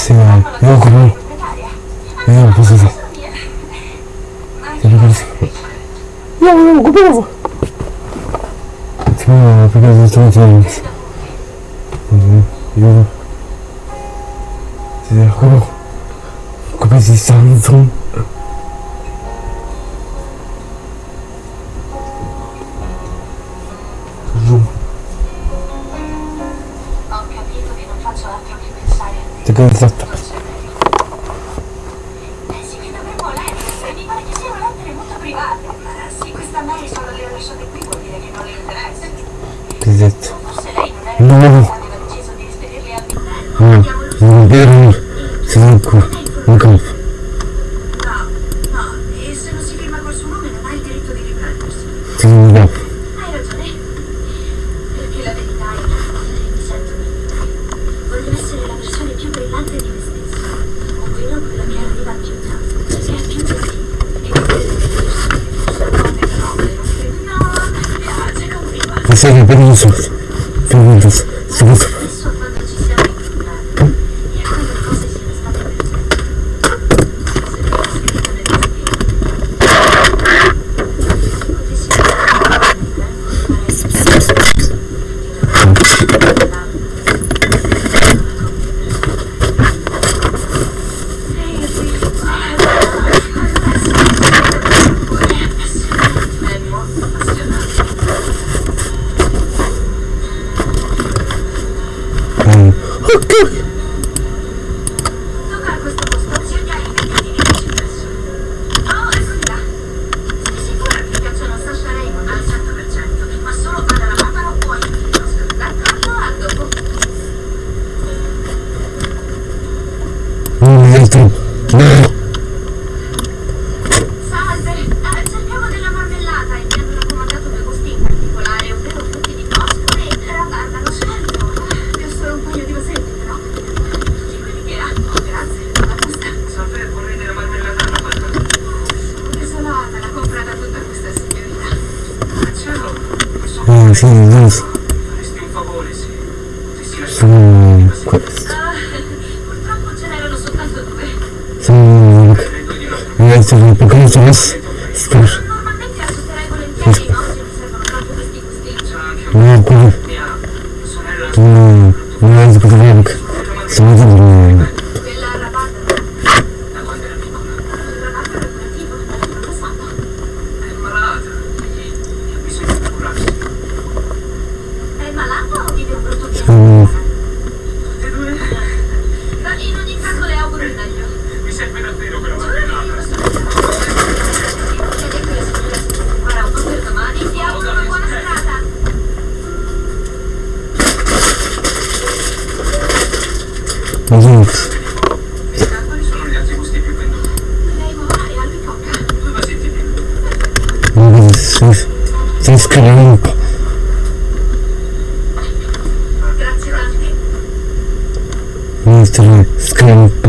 세요 요 그럼 예 보세요 야, 이거 고백하자. 지금 어떻게 좀 지금 음, 이거 이제 하고 고백이 상승 Exacto. things things could end. Grazie, Tante. Nostra.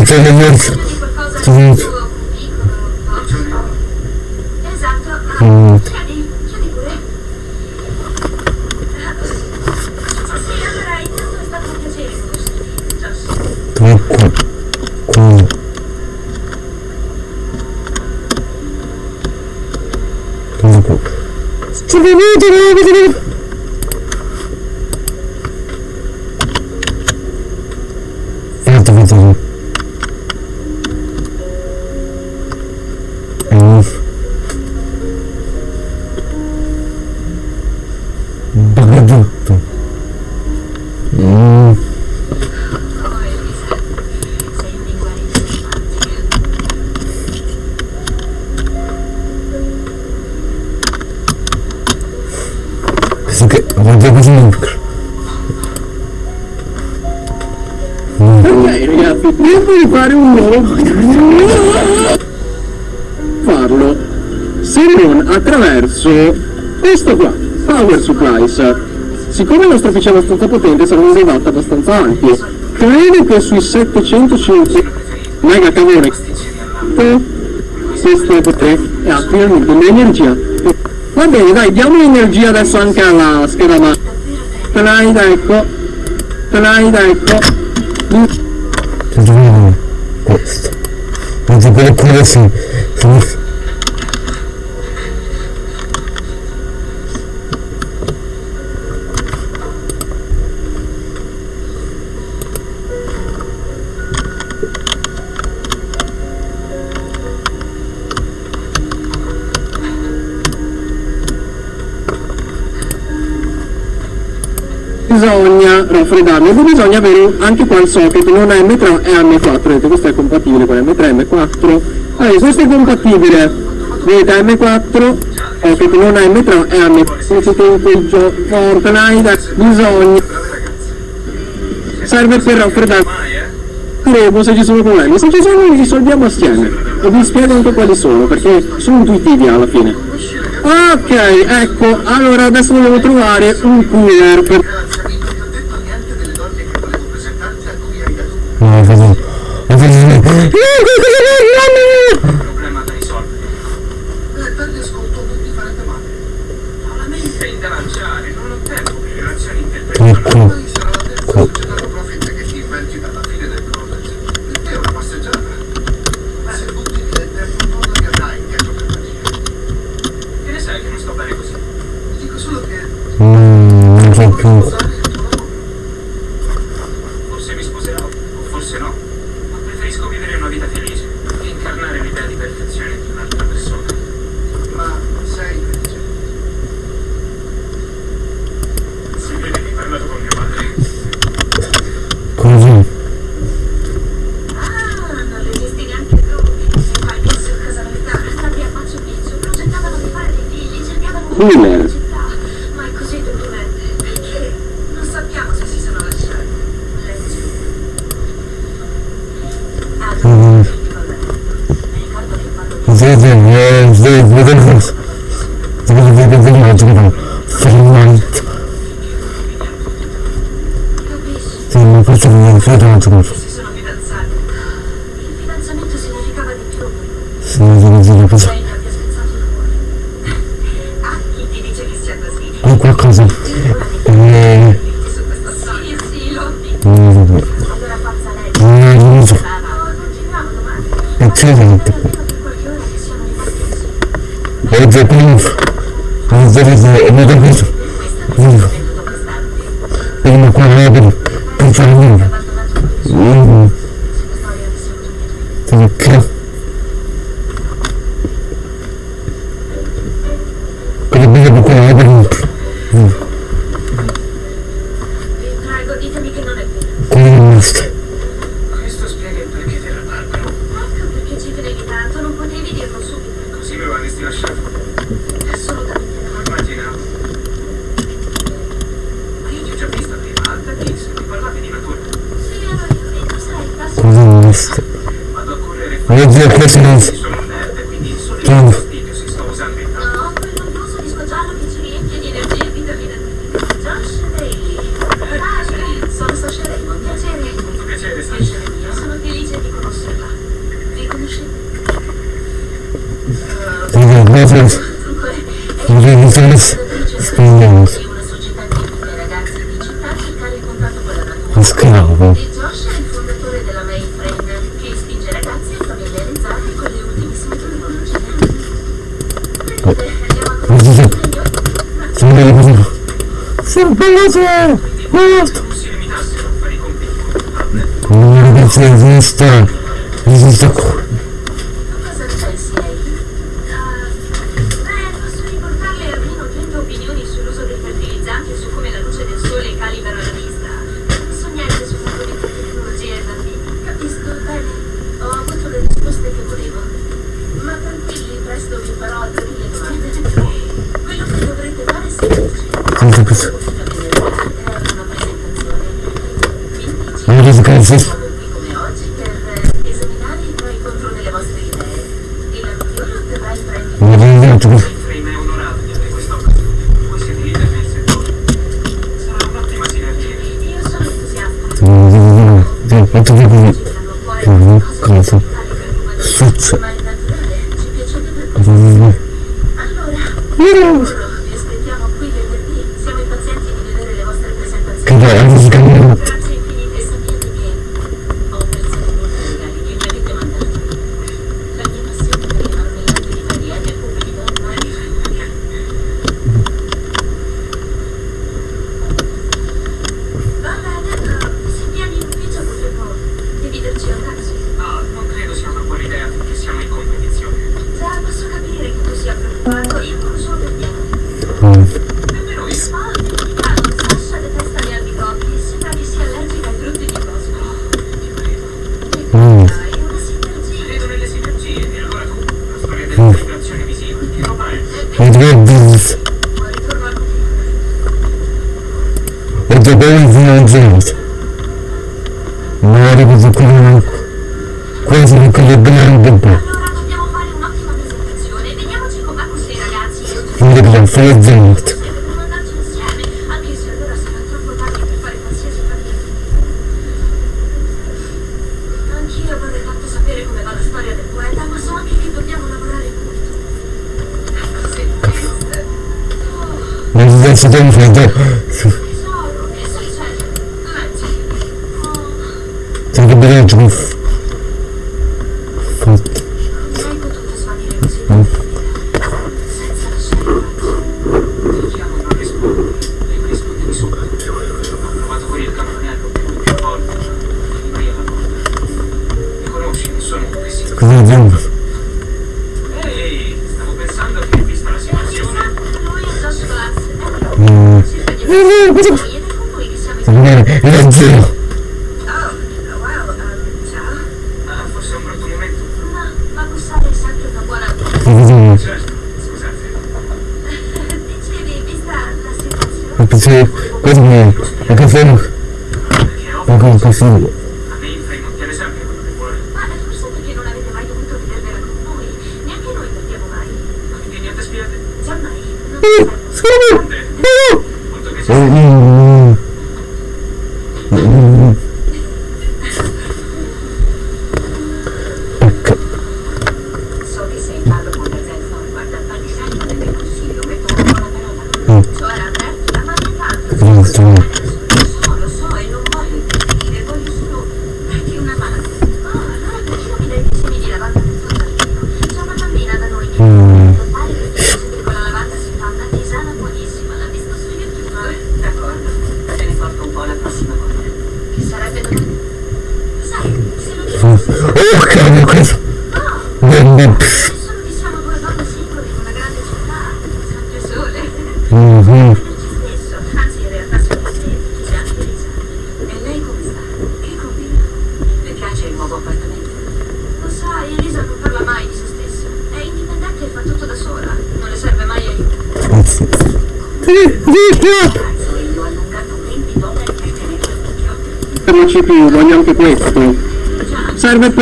intelligenza. Esatto. Mm. Ecco. mm. Ecco. Thank you. cerco di fare un nuovo farlo. Se non attraverso questo qua power supplies. Siccome il nostro PC è abbastanza potente sarà un rivolto abbastanza ampio credo che sui 750 mega calore questo potrei e ha finalmente l'energia. Va bene dai diamo l'energia adesso anche alla scheda ma Tonight ecco. Tonight ecco. Eh Ahora sí. bisogna raffreddarlo bisogna avere anche qua il socket non AM3 e AM4 questo è compatibile con M3 M4 allora, questo è compatibile. Vedete M4 eh, che non è M3 è M4 Fortnite bisogna. Serve per raffreddare. Credo se ci sono problemi? Se ci sono li risolviamo assieme. E vi spiego anche quali sono perché sono intuitivi alla fine. Ok ecco allora adesso dobbiamo trovare un cooler per humans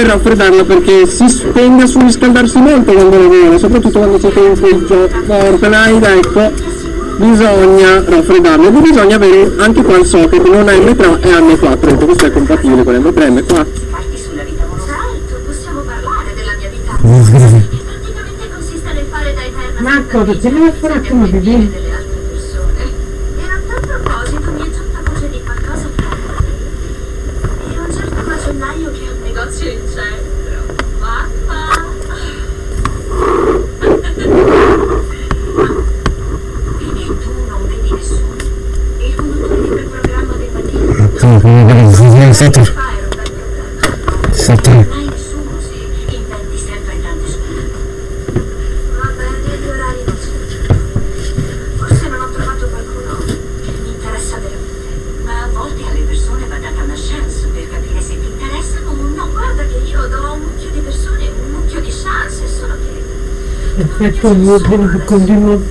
raffreddarla perché si tende a surriscaldarsi molto quando lavora soprattutto quando siete in friggio Fortnite ecco. Bisogna raffreddarlo e bisogna avere anche qua il socket non M3 e M4 ecco, questo è compatibile con M3 e M4 Parti sulla vita amorosa. Certo, possiamo parlare della mia vita amorosa. Che praticamente consiste nel fare da eterna Marco, aspettatrice te ne farà delle come opinioni vedi? delle altre persone. E a tal proposito mi è giunta voce di qualcosa fra te e un certo macellaio che ha un negozio in centro. Mamma! E tu non vedi nessuno? Il conduttore di quel programma del mattino? Sì, come vedi, sì, sì, Saturn. Fare un bel problema. Saturn. Mai nessuno si inventi sempre tante scuse. Vabbè, degli orari non c'è. Forse non ho trovato qualcuno che mi interessa veramente. Ma a volte alle persone va data una chance per capire se ti interessano o no. Guarda che io do a un mucchio di persone un mucchio di chance, solo che... Effetto mio tempo continuo.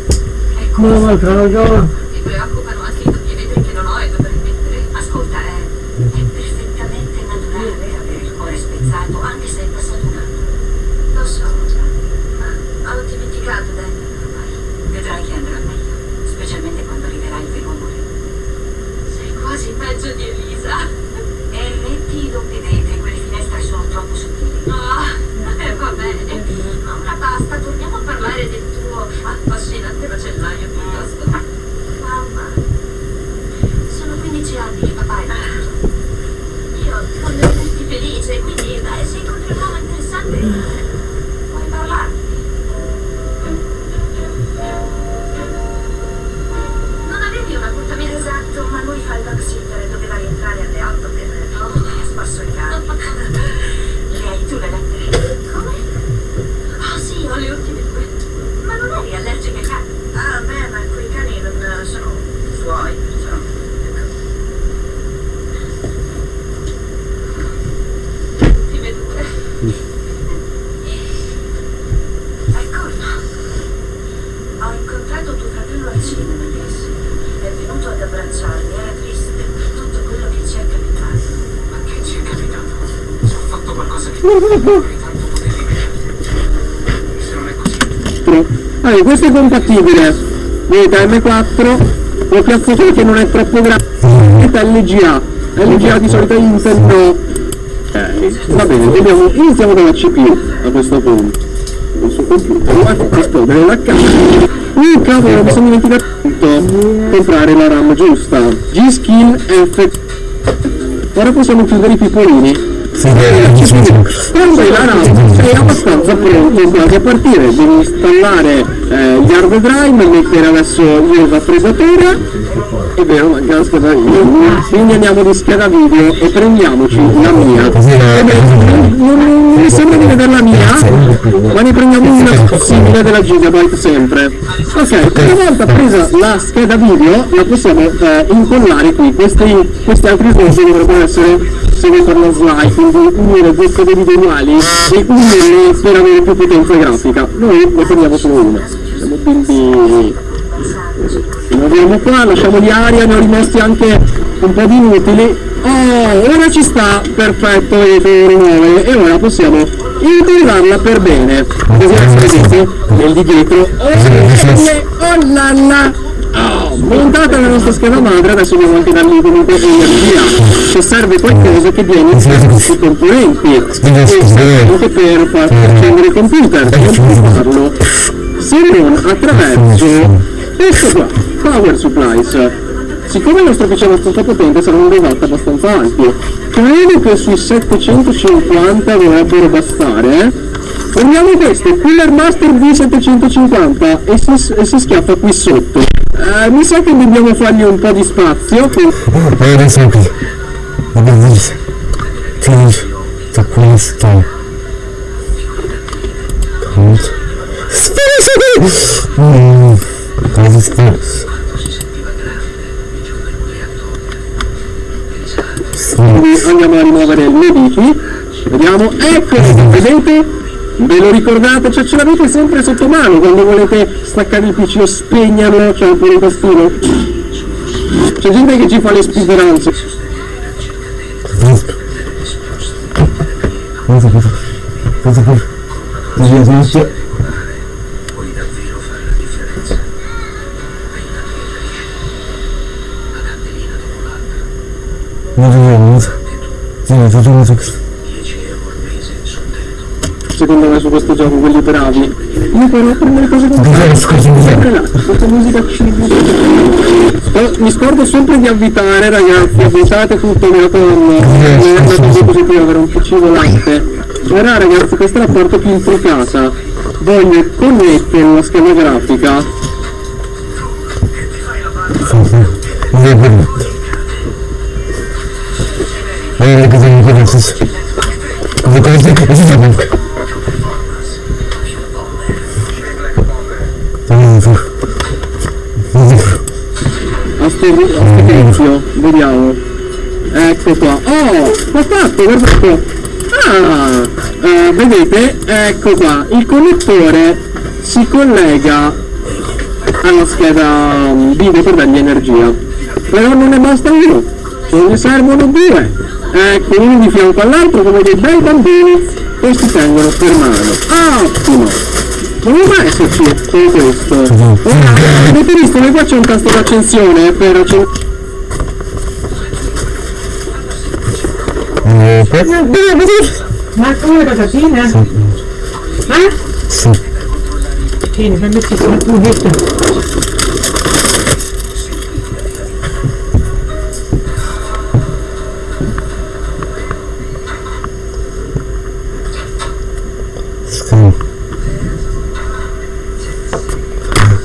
Ecco, Non lo trovo. mi preoccupano anche i doppi vetri che non ho e dovrei mettere. Ascolta, è, è perfettamente naturale avere il cuore spezzato, anche se è passato un anno. Lo so, ma ho dimenticato Daniel ormai. Vedrai che andrà meglio, specialmente quando arriverà il vero amore. Sei quasi peggio di Elisa. E metti i doppi vetri, quelle finestre sono troppo sottili. Ah, eh, va bene. Ma ora basta, torniamo a parlare del tuo affascinante macellaio piuttosto. Mamma, sono 15 anni che papà è morto. Io voglio vederti felice, quindi dai, se incontri un uomo interessante, puoi parlarmi. Non avevi un appuntamento esatto, ma lui fa il babysitter e doveva rientrare alle 8 per... Oh, mi ha sparso il cane. Le hai tu le lettere? Come? Ah sì, ho le ultime due. Ma non eri allergica ai cani? Ah, beh, ma quei cani non sono suoi, perciò... Ultime due. Ecco, no. Ho incontrato tuo fratello al cinema ieri. È venuto ad abbracciarmi, era triste per tutto quello che ci è capitato. Ma che ci è capitato? Se ho fatto qualcosa che vorrei tanto poter rivedere. Se non è allora questo è compatibile vedete M4 lo piazzo che non è troppo grande vedete LGA LGA di solito Intel Ok, va bene, vediamo, iniziamo dalla CPU a questo punto. Suo computer, lo fa esplodere la camera. Uh, cavolo, mi sono dimenticato comprare la RAM giusta. G-Skill F. Ora possiamo chiudere i pipolini. Quando la RAM sei abbastanza pronto quasi a partire, devi installare eh, gli hard drive, mettere adesso il raffreddatore, è vero, manca la scheda video, quindi andiamo di scheda video e prendiamoci la mia. Eh, beh, non mi sembra di vedere la mia, ma ne prendiamo una simile della Gigabyte sempre. Ok, una volta presa la scheda video la possiamo eh, incollare qui, questi, questi altri slot dovrebbero essere per la slide, quindi unire due schede uguali e unirle per avere più potenza grafica. Noi ne prendiamo solo una. Siamo quindi ci muoviamo qua, lasciamoli aria, ne ho rimasti anche un po' di inutili. Oh, ora ci sta, perfetto, e rimuove. E ora possiamo incollarla per bene. Così vedete nel di dietro. Oh, oh la la! Montata la nostra scheda madre, adesso andiamo anche da lì comunque energia. Se serve qualcosa che viene i componenti. E serve anche per far accendere il computer, non puoi farlo se non attraverso questo qua, Power Supplies. Siccome il nostro PC è abbastanza potente sarà un watt abbastanza ampio. Credo che sui 750 dovrebbero bastare. eh. Prendiamo questo, Cooler Master V750 e si, e si schiaffa qui sotto. Eh, mi sa che dobbiamo fargli un po' di spazio. Allora qui vabbè, ti da questo. Spero che... Cosa sta? Andiamo a rimuovere il medici. Vediamo, ecco, vedete? Ve lo ricordate, cioè ce l'avete sempre sotto mano quando volete staccare il pc o spegnerlo c'è un po' di tastino c'è gente che ci fa le speedruns Cosa cosa? Cosa cosa? Cosa cosa? Dopo l'altra. Non so. Sì, non so cosa. 10 euro al mese su Teleton. secondo me su questo gioco quelli bravi. Io però prendo le cose con? Scusi, là questa musica Oh, mi scordo sempre di avvitare ragazzi avvitate tutto mio con una cosa positiva avere un PC volante ora ragazzi questa è la parte più intricata voglio connettere una scheda grafica. Non è. Eh, cosa mi stesso? Cosa tizio vediamo. Ecco qua. Oh l'ho fatto guardate ah eh, vedete ecco qua. Il connettore si collega alla scheda um, video per dargli energia. Però non ne basta uno ce ne servono due. Ecco uno di fianco all'altro come dei bei bambini e si tengono per mano. Ottimo non doveva esserci solo questo Ora, che qua c'è un tasto d'accensione per accendere Eh, Ma come patatine? Eh? Sì. Tieni, fammi schifo, tu detto.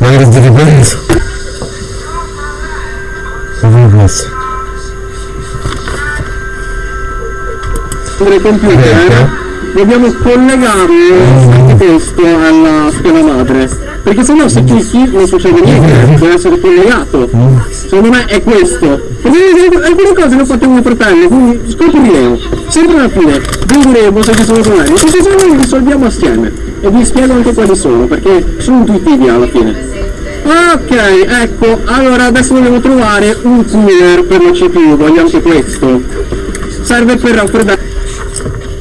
Magari ti ripreso. Come questo? il computer eh? dobbiamo collegare questo alla scheda madre. Perché sennò se clicchi non succede niente deve essere collegato. Secondo me è questo. Perché alcune cose le ho fatte con mio fratello quindi scopriremo sempre alla fine vedremo se ci sono problemi se ci sono li risolviamo assieme. E vi spiego anche quali sono perché sono intuitivi alla fine Ok, ecco, allora adesso dobbiamo trovare un cooler per la CPU, voglio anche questo. Serve per raffreddare.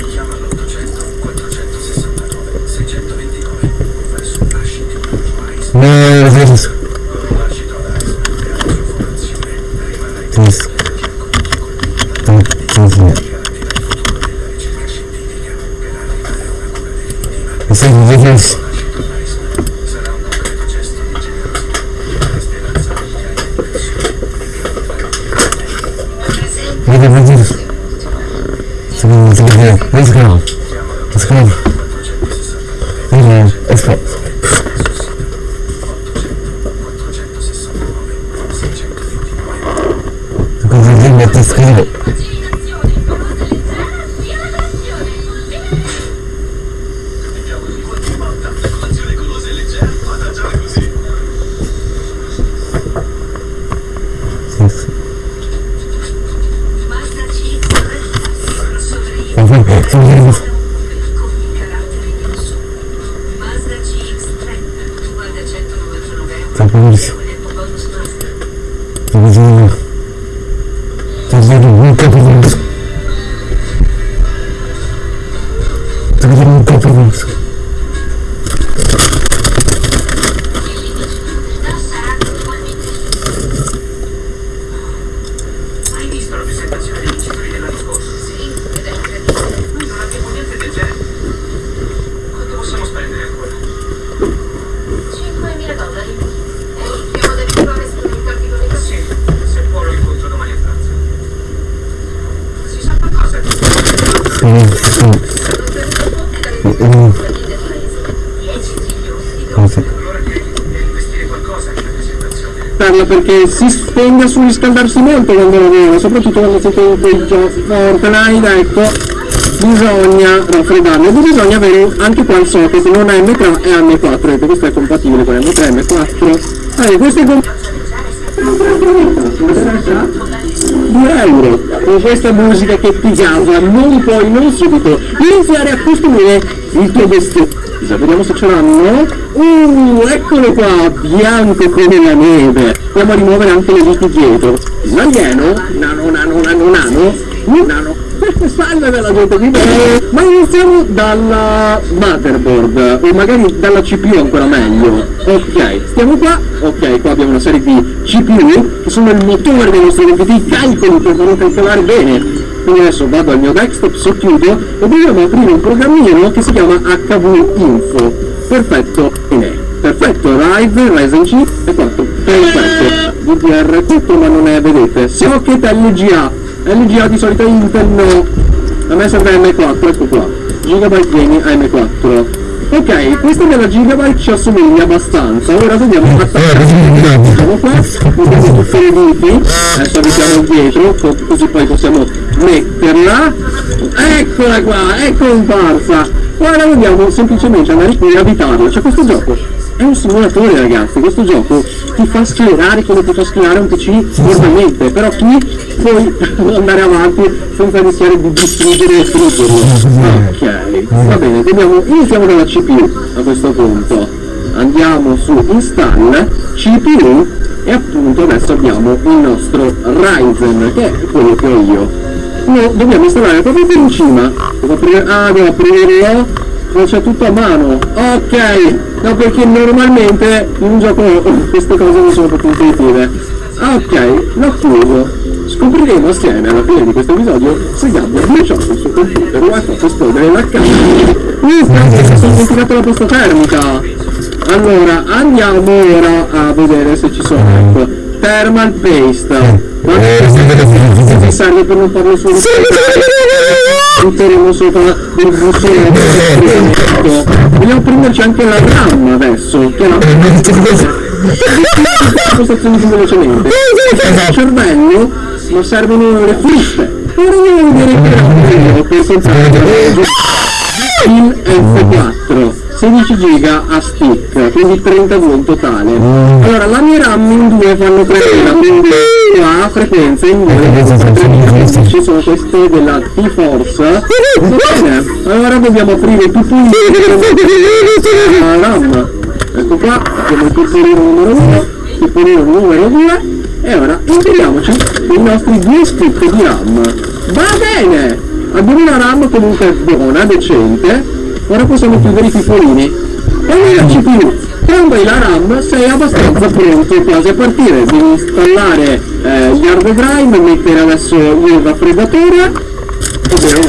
Chiama l'800 469 629 verso Washington Wise. No, Perché si tende a surriscaldarsi molto quando lavora, soprattutto quando siete in quei giochi Fortnite, ecco, bisogna raffreddarlo. E bisogna avere anche qua il socket, non M3 e M4, vedete questo è compatibile con M3 e M4. Allora, questo è com- 2 euro con questa musica che ti gasa non puoi non subito iniziare a costruire il tuo vestito vediamo se ce l'hanno uh eccolo qua bianco come la neve. Andiamo a rimuovere anche le viti dietro. L'alieno nano? Nano nano nano nano? Salve della gente qui ma iniziamo dalla motherboard o magari dalla CPU ancora meglio. Ok stiamo qua. Ok qua abbiamo una serie di CPU che sono il motore dei nostri computer i calcoli per farlo calcolare bene. Quindi adesso vado al mio desktop, socchiudo e dobbiamo aprire un programmino che si chiama HV Info perfetto bene perfetto Rive, 5 e 4 perfetto. DDR4 ma non è vedete. Socket LGA LGA di solito Intel no. A me serve M4 ecco qua. Gigabyte Gaming AM4 ok questa della Gigabyte ci assomiglia abbastanza. Ora dobbiamo attaccare siamo qua mettiamo tutte le viti adesso abitiamo dietro co- così poi possiamo metterla. Eccola qua è comparsa ora dobbiamo semplicemente andare qui e abitarla c'è questo gioco è un simulatore ragazzi, questo gioco ti fa accelerare come ti fa accelerare un PC normalmente, però qui puoi andare avanti senza rischiare di distruggere e friggerlo. Ok, va bene, dobbiamo, iniziamo dalla CPU a questo punto. Andiamo su install, CPU e appunto adesso abbiamo il nostro Ryzen, che è quello che ho io. No, dobbiamo installare proprio per in cima. Devo aprire, ah, devo aprirlo non c'è tutto a mano. Ok. No perché normalmente in un gioco queste cose non sono proprio intuitive. Ok l'ho chiuso scopriremo assieme alla fine di questo episodio se Gabby ha bruciato il suo computer o ha fatto esplodere la casa. Uh, cazzo, sono dimenticato la posta termica. Allora andiamo ora a vedere se ci sono ecco thermal paste. Guarda questo mi serve per non farlo solo butteremo sopra il bussone vogliamo prenderci anche la RAM adesso che è la postazioni più velocemente. Il cervello ma servono le fruste. Ora andiamo a vedere che ho per soltanto in F4 16 giga a stick quindi 32 in totale allora la mia RAM in due fanno 3000 quindi qua frequenze in due ci sono queste della T-Force bene allora dobbiamo aprire il pupillino la RAM ecco qua abbiamo il pupillino numero 1 il numero 2 e ora inseriamoci i nostri due stick di RAM va bene abbiamo una RAM comunque buona, decente ora possiamo chiudere i pipolini. E la CPU hai la RAM sei abbastanza pronto quasi a partire. Devi installare eh, gli hard drive mettere adesso il raffreddatore. Ovvero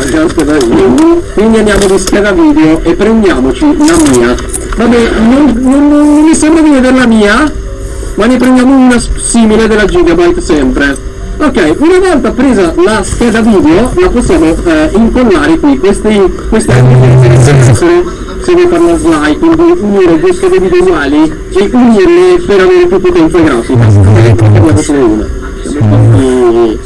video quindi andiamo di scheda video e prendiamoci la mia. Vabbè non, non, non mi sembra di vedere la mia ma ne prendiamo una simile della Gigabyte sempre ok una volta presa la scheda video la possiamo eh, incollare qui. Questi queste essere se vuoi fare una slide quindi unire due schede video uguali e unirle per avere più potenza grafica. Ne facciamo una. Infatti,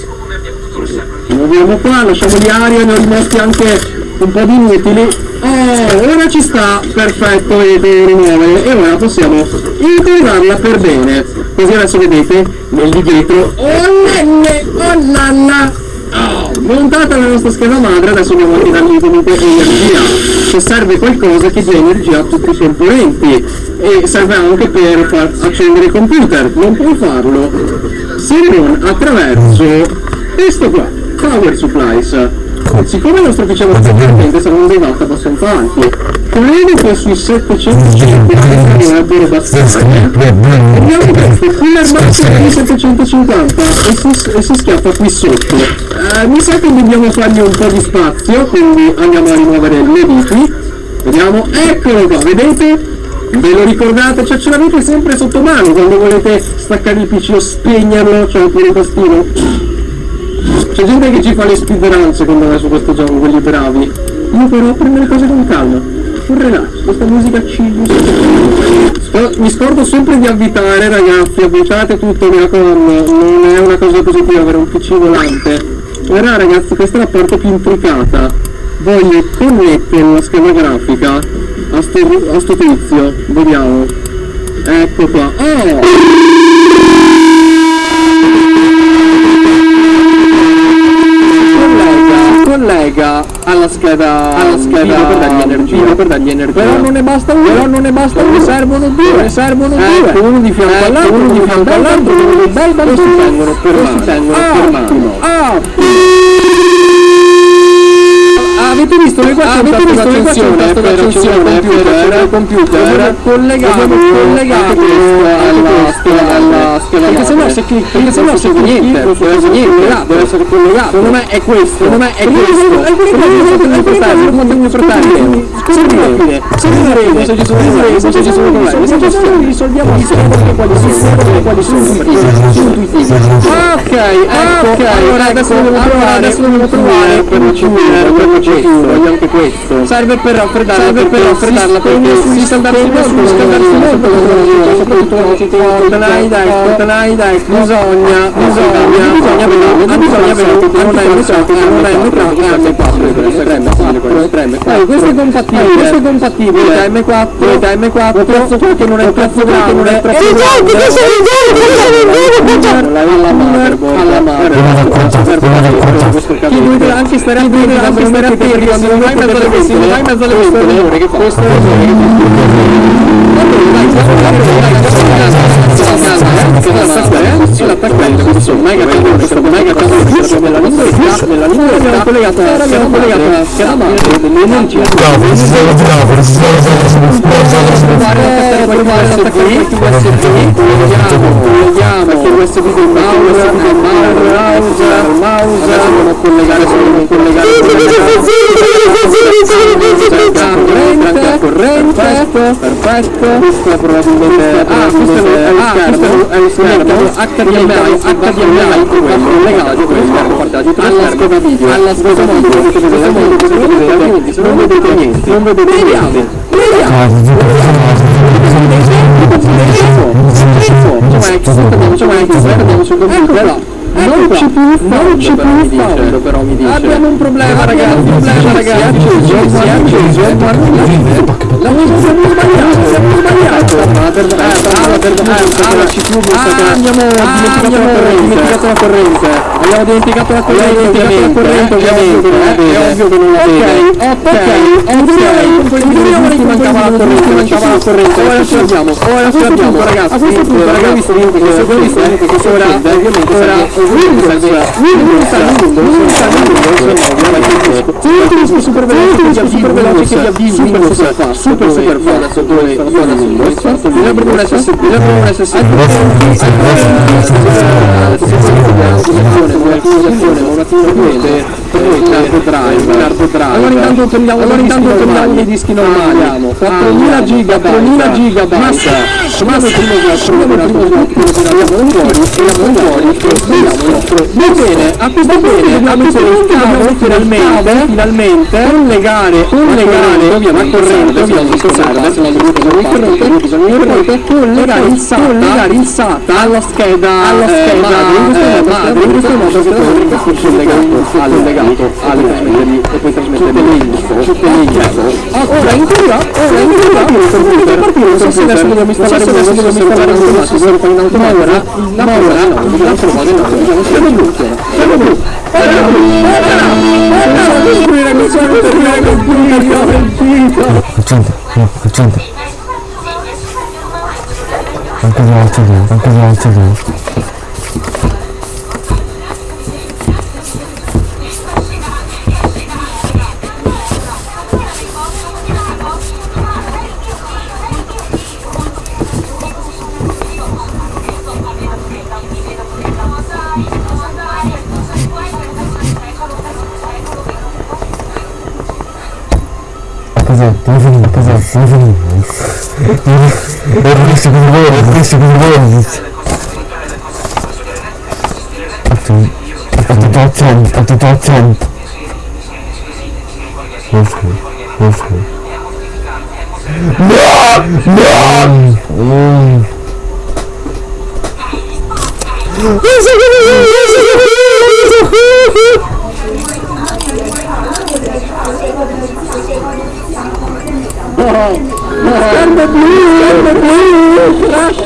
muoviamo qua lasciamo di aria ne ho rimasti anche un po' di inutili. Oh ora ci sta perfetto e rimuovere. E ora possiamo integrarla per bene. Così adesso vedete nel di dietro nenne nanna oh, montata la nostra scheda madre adesso andiamo a tirargli comunque energia se serve qualcosa che dia energia a tutti i componenti e serve anche per far accendere il computer non puoi farlo. Se non attraverso. Questo qua power supplies siccome il nostro PC probabilmente saranno dei watt abbastanza alti credo che sui 750 sarebbero bastante abbiamo questo cooler massimo di 750 e si, e si schiaffa qui sotto. Eh, mi sa che dobbiamo fargli un po' di spazio quindi andiamo a rimuovere le viti vediamo eccolo qua vedete? Ve lo ricordate? Cioè ce l'avete sempre sotto mano quando volete staccare il PC o spegnerlo, cioè pure il tastino. C'è gente che ci fa le speedrun secondo me su questo gioco, quelli bravi. Io però prendo le cose con calma. Un relax, questa musica. Sc- Mi scordo sempre di avvitare ragazzi, avvitate tutto, mi raccomando, non è una cosa positiva avere un PC volante. Ora ragazzi, questa è la parte più intricata. Voglio connettere la scheda grafica a sto, a sto tizio, vediamo. Ecco qua. Oh! Scheda alla scheda per dargli energia. per dargli energia. Però non ne basta uno però non ne basta uno ne servono due ne servono due. uno di fianco all'altro uno di fianco all'altro bel bambino si tengono per mano. si tengono per mano avete visto che qua avete visto che qua c'è un tasto d'accensione per computer collegato collegato alla scheda alla scheda perché sennò se clicchi perché se niente non succede niente deve essere collegato secondo me è questo secondo me è questo alcuni fratelli alcuni fratelli servirebbe servirebbe se ci sono problemi se ci sono problemi se ci sono risolviamo insieme quali sono quali sono ok ok allora adesso devo trovare adesso devo trovare per ricevere per ricevere voglio anche questo serve per raffreddare serve per raffreddarla perché si scaldarsi molto scaldarsi molto soprattutto dai dai dai dai bisogna bisogna bisogna vedere bisogna vedere non è non è entrato è M4 3 M4 questo è compatibile questo è compatibile da M4 da M4 prezzo qua che non è prezzo grande non è prezzo grande alla mano chi dovete anche stare attenti anche stare attenti quando non vai in mezzo alle ventole non vai in mezzo alle ventole che fa questo è l'attaccante questo mega questo mega nella linguetta nella linguetta collegato abbiamo collegato la scheda madre dell'energia colleghiamo l'USB del mouse del mouse al mouse dobbiamo collegare solo collegare corrente corrente perfetto questo probabilmente ah questo è l'esterno è l'esterno HDMI HDMI collegato alla scheda video alla scheda video non vedete niente non vedete niente non ci più non ci più però mi dice abbiamo un problema ragazzi un problema ragazzi si è acceso la posizione sbagliata siamo sbagliato ah per ah per ah la CPU abbiamo dimenticato la corrente abbiamo dimenticato la corrente abbiamo dimenticato la corrente ovviamente è ovvio che non la vede ok ok ok mancava la corrente mancava la corrente ora ce l'abbiamo ora ce l'abbiamo ragazzi a questo punto ragazzi se voi vi state che ovviamente ora Windows Windows super veloce super veloce che avvii super super fa super super fa adesso dove Windows bisogna prendere un SSD bisogna prendere un SSD un attimo vedete Cardo drive, cardo drive. Allora intanto prendiamo, allora intanto prendiamo i dischi normali. 4000 giga, 4000 gigabyte. Massa, massa primo slot, primo che abbiamo fuori, tiriamo fuori e sbagliamo Va bene, a questo punto dobbiamo dobbiamo finalmente, finalmente collegare, collegare ovviamente corrente, ovviamente serve, se la corrente, corrente, collegare il SATA, collegare il SATA alla scheda, alla scheda madre, in questo modo che è collegato legato alle trasmettergli e poi trasmettergli le info, tutte le info. Ora in teoria, ora in teoria il computer non so se adesso dobbiamo installare dobbiamo installare in automatico, in automatico, ora, ma ora in altro modo no, diciamo siamo blu, siamo computer, Accende, no, accende. Anche l'altro anche l'altro Devo questo cosa vuole, questo cosa vuole. Ho tutto attento, ho tutto attento. Ok, ok. No! No! Mm.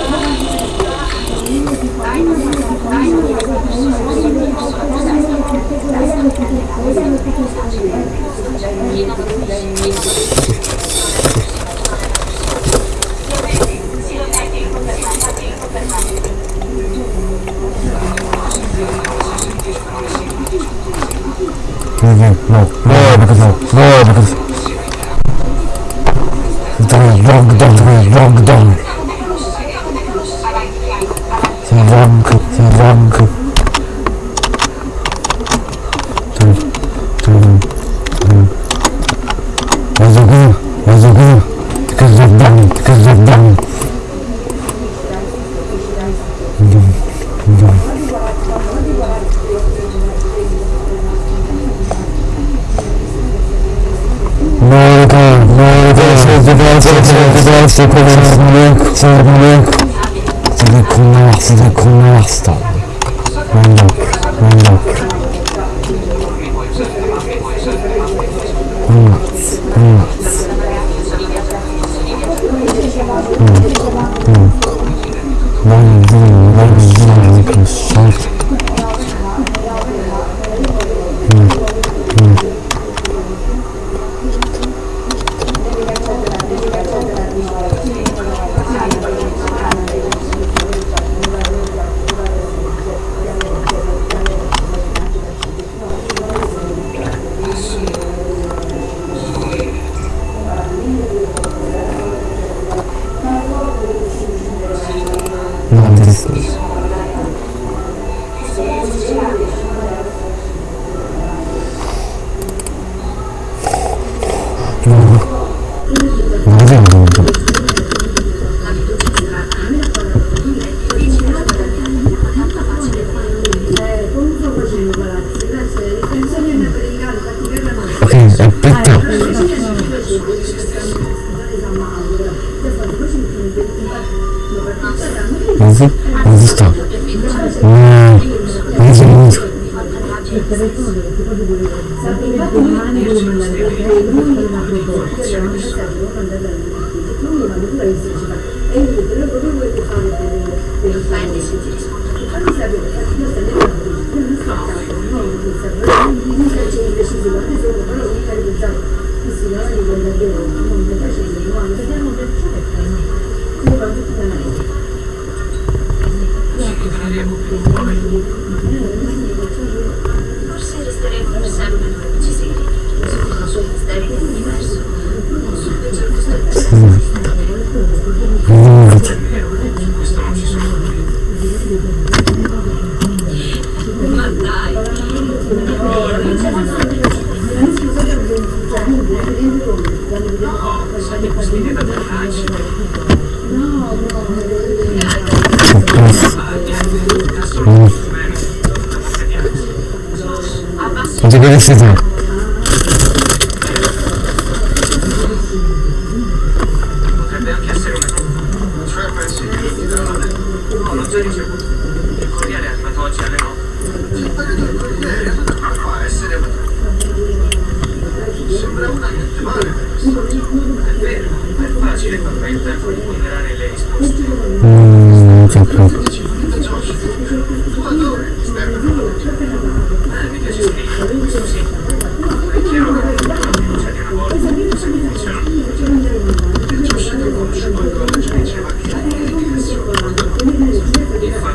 Yazıkı, yazıkı. Tıkırcıktan, tıkırcıktan. Merhaba, merhaba. Sevgiler, sevgiler, sevgiler, sevgiler. Size kullanmak, size kullanmak istedim. Ben de, ben de.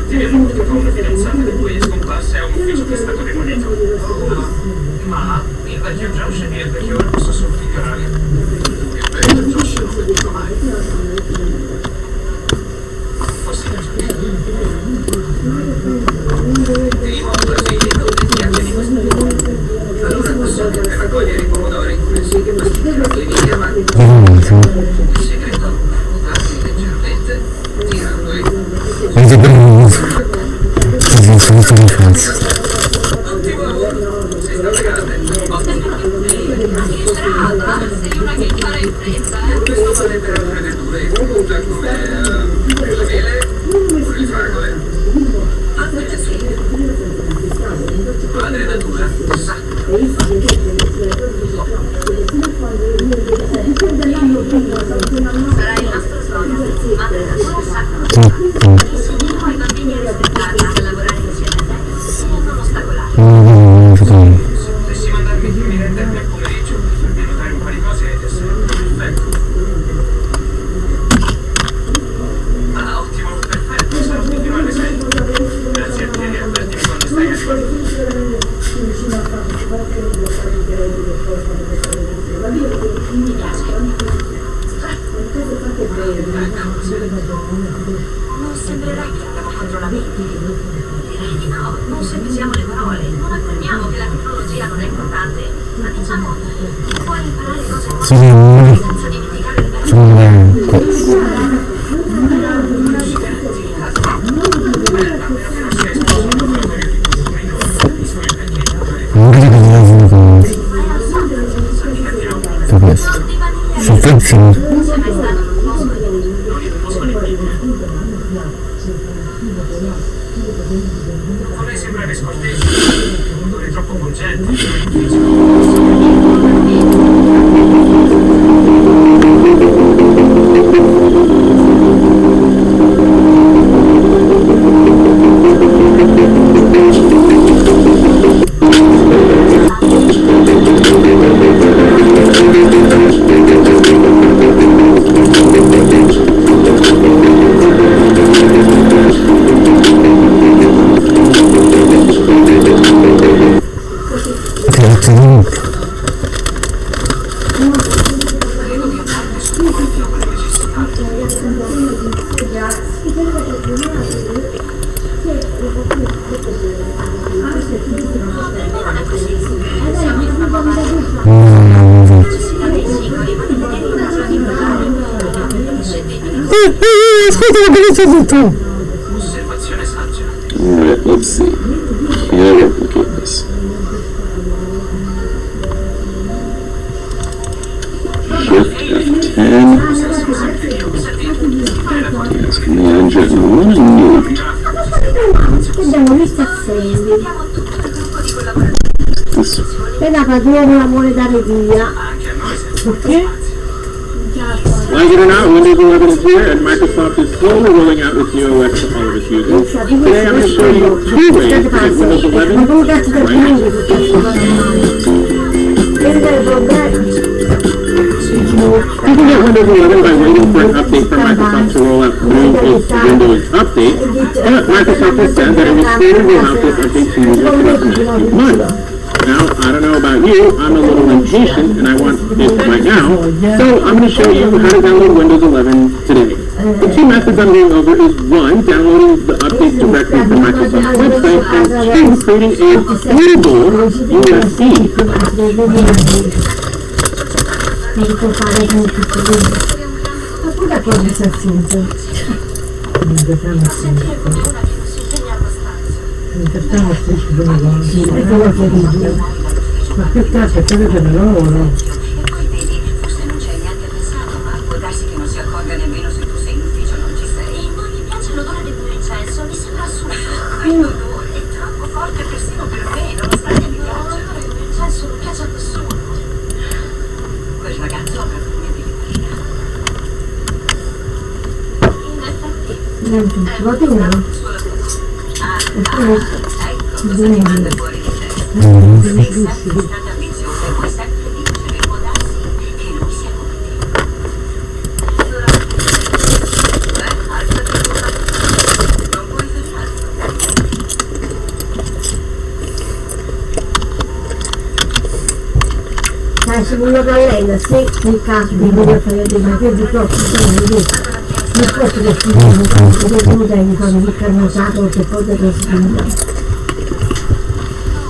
Temo che con la fidanzata di cui è scomparsa ha un ufficio che è stato demolito. Ma il vecchio Josh e il vecchio Ormus sono migliorati. Il vecchio Josh non lo venuto mai. E la padrona la vuole dare via. Anche a noi serve. Like it or not, Windows 11 is here, and Microsoft is slowly rolling out its new OS to all of its users. Today I'm going to show you two ways to get Windows 11 Ma come cazzo del right. quindi su questo Vedi che problema? You can get Windows 11 by waiting for an update from Microsoft to roll out through its Windows Update, but Microsoft has said that it will slowly roll out this update to users throughout the next few months. Now, I don't know about you, I'm a little impatient and I want it right now, so I'm going to show you how to download Windows 11 today. The two methods I'm going over is one, downloading the update directly from Microsoft's website, and two, creating a bootable USB. abbastanza. È quello che dico. Ma che cazzo, quello che lavoro? E poi vedi, forse non ci hai neanche pensato, ma può darsi che non si accorga nemmeno se tu sei in ufficio o non ci sei. E non mi piace l'odore dell'incenso, mi sembra assurdo. Quell'odore è troppo forte persino per me, nonostante mi piaccia. L'odore dell'incenso non piace a nessuno. Quel ragazzo avrà voglia di vetrina. In effetti, Non tutto, va bene. Cosa ti manda fuori di testa. Sei sempre stata ambiziosa vuoi sempre vincere, può darsi che lui sia come te. Allora, beh, alzati guarda. Non puoi fermarti. Dai, se voglio nel caso di voler fare dei maggiori troppo, sono lì. Non posso che si dica, che tu dai di fare il carnosato che poi te lo spinga. No,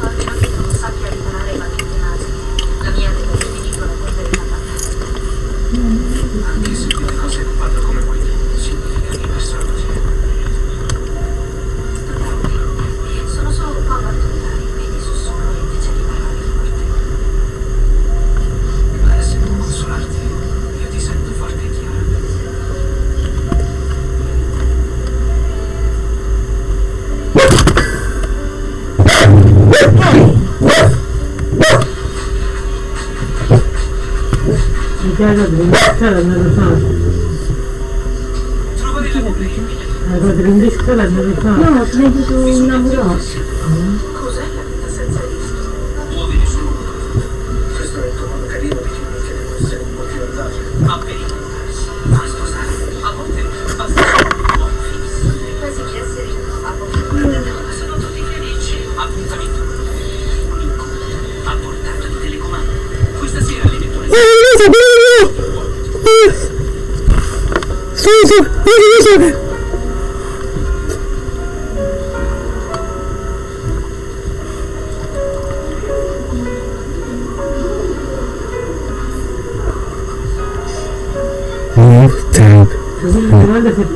a meno che tu non sappia riparare le battute nazi. La mia deve finito la polvere da Anche se quelle cose non vanno come vuoi tu, significa che questo è così. Sono solo un po' particolari, quindi sussurro invece di parole forti. Ma se può consolarti, io ti sento forte e chiara. Mi chiede di indiscare non lo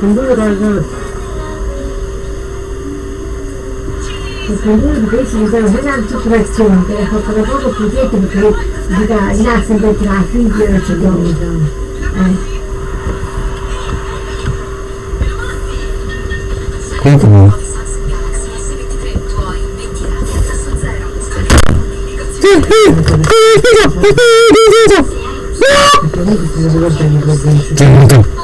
pendolo dal... Il pendolo di questi mi dà una anticipazione, che ha fatto da poco più dietro perché gli dà sempre tra i figli e ci do. Eh. Comunque no. Comunque si deve bene per dentro. Tenuto.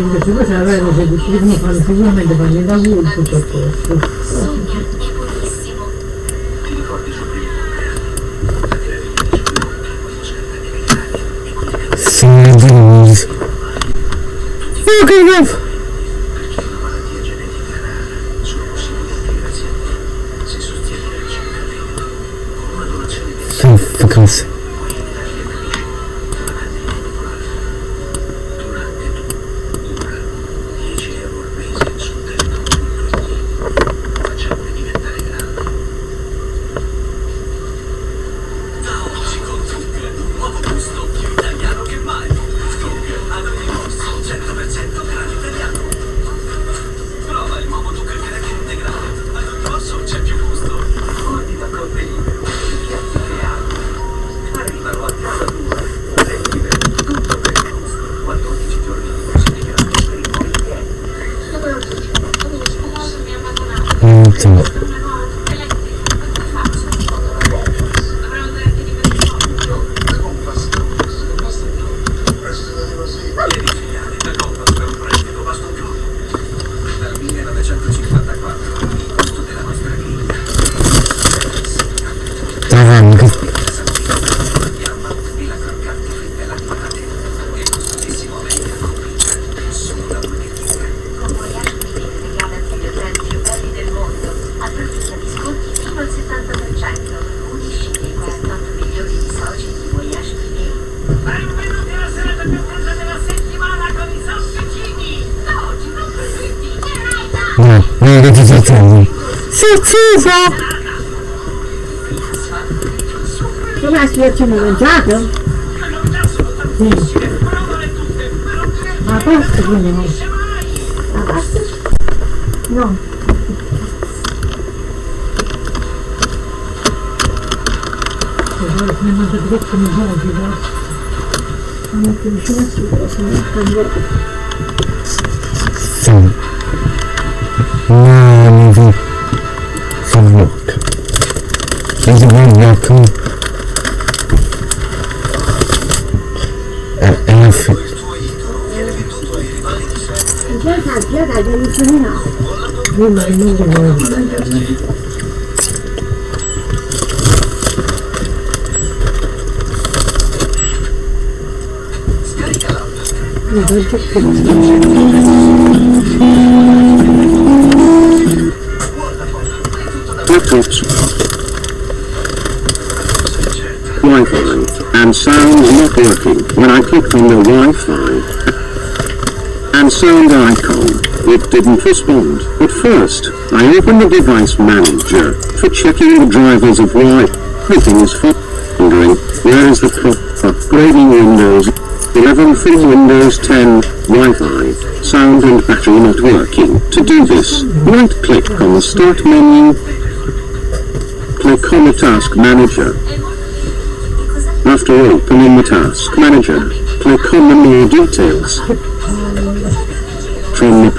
Quindi se poi se la vedo se decidono fare sicuramente fanno da voi tutto a posto. Signor Ok, no. Sono vacanze. Insomma, trovando Benvenuti alla serata più brutta della settimana con i sosticini! Oggi non preferiti No, non che ti cercavo. Come la situazione mangiato? A posto quindi no. A pasta? No. Ne manda troppo mi vuoi, no? Non più vicino a sicuro, se non cambio. Sì. Vuoi. laptops, Wi-Fi, and sound not working. When I click on the Wi-Fi and sound icon, it didn't respond. At first, I opened the device manager for checking the drivers of Wi. Everything is fine. Wondering, where is the prop upgrading Windows 11 from Windows 10 Wi-Fi, sound and battery not working. To do this, right-click on the Start menu, click on the Task Manager. After opening the Task Manager, click on the More Details. From the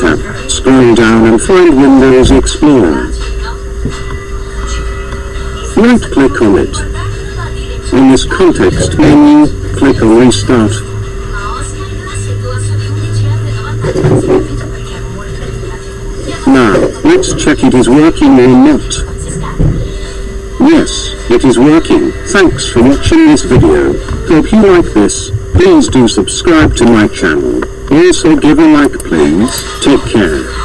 tab, scroll down and find Windows Explorer. Right-click on it. In this context menu, click on Restart. Now, let's check it is working or not. Yes, it is working. Thanks for watching this video. Hope you like this. Please do subscribe to my channel. Also give a like please. Take care.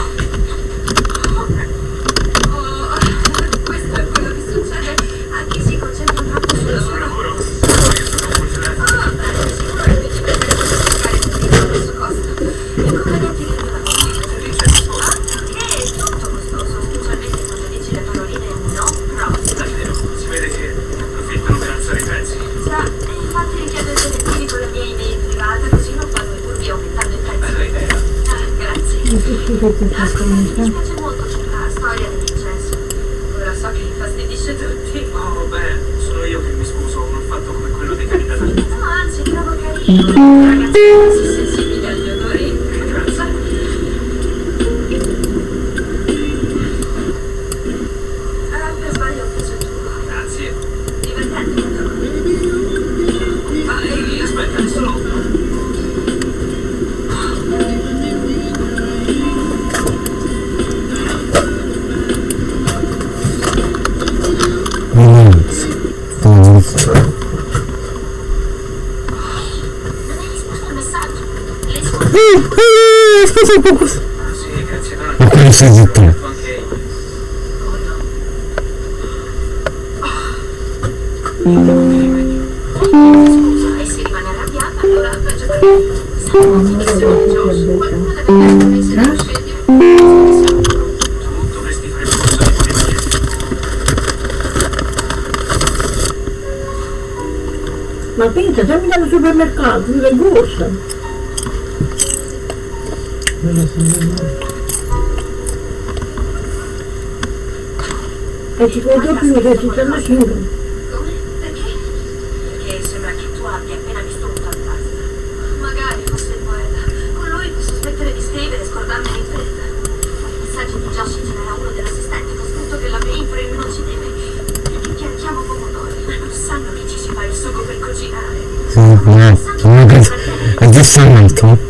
mi recita la signora. Come? Perché? Perché sembra che tu abbia appena visto un fantasma. Magari fosse quella. Con lui posso smettere di scrivere e scordarmi di l'impresa. Il messaggio di Josh c'era uno dell'assistente con scritto che la mainframe non ci deve. Perché piantiamo pomodori, ma non sanno che ci si fa il sugo per cucinare. Sì, no, no, no, no, no, no, no, no,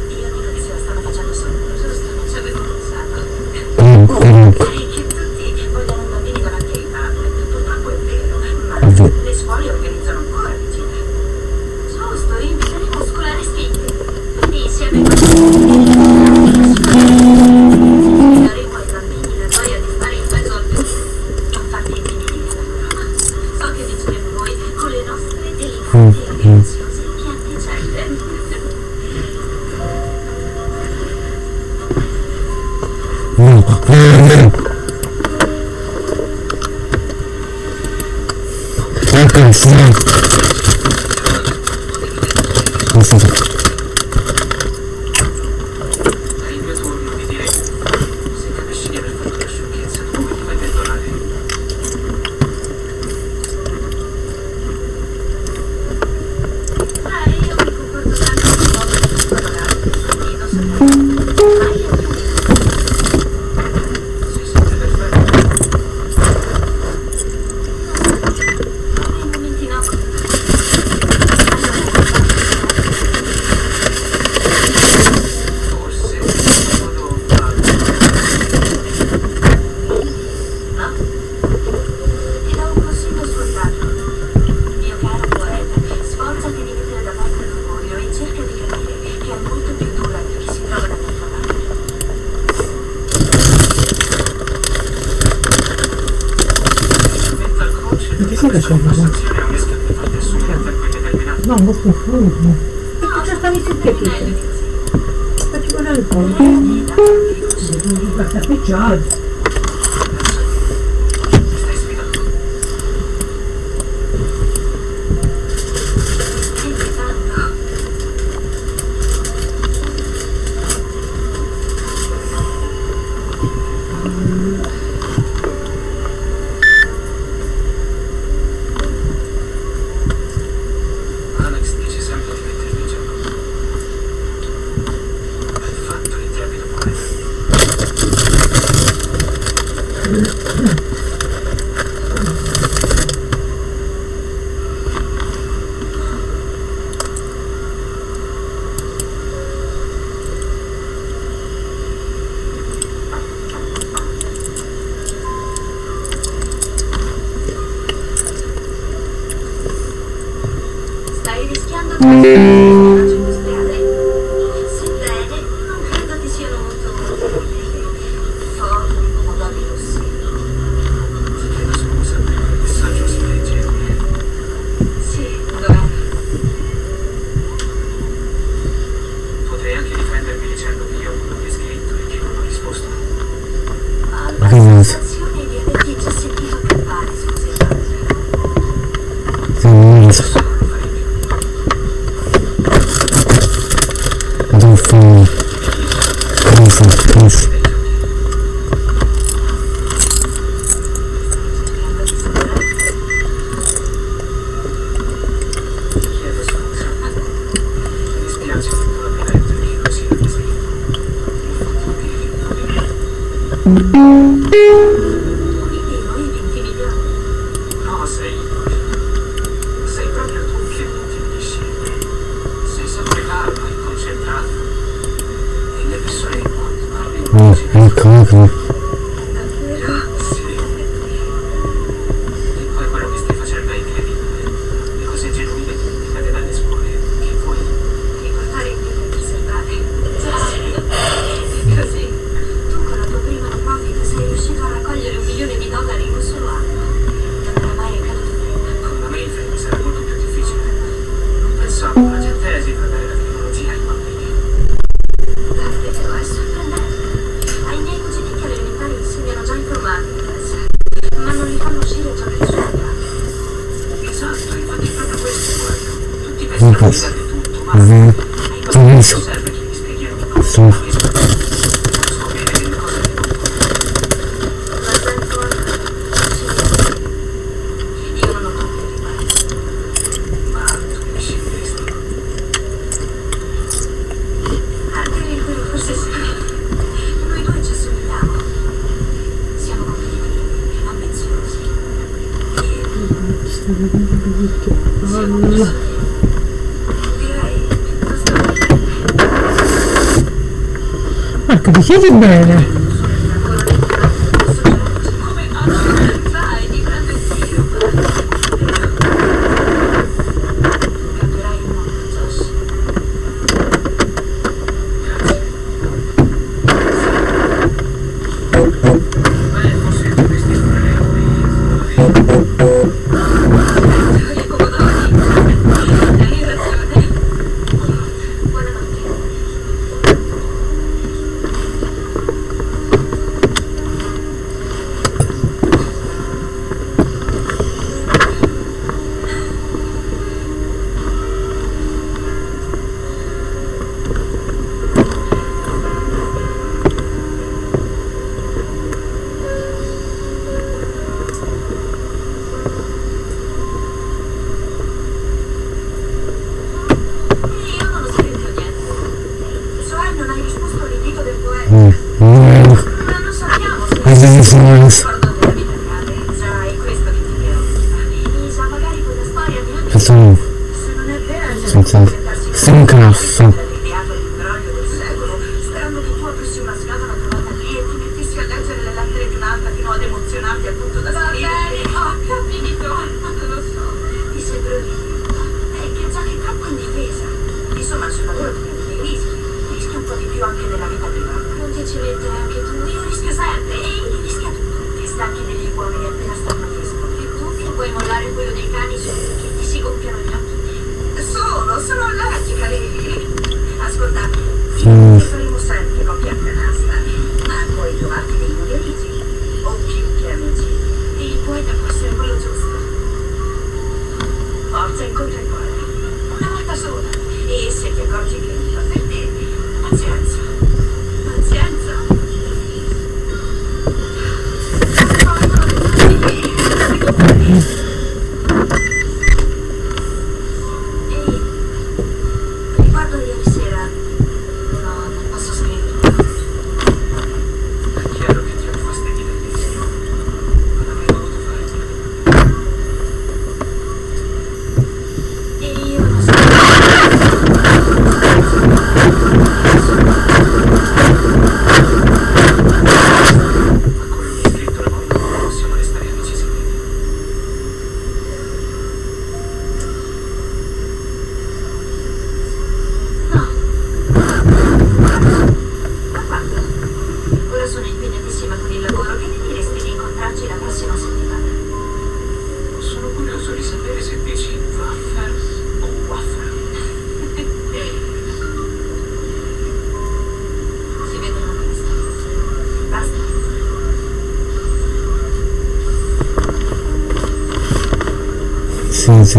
Ecco,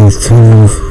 Sì, sì, sono...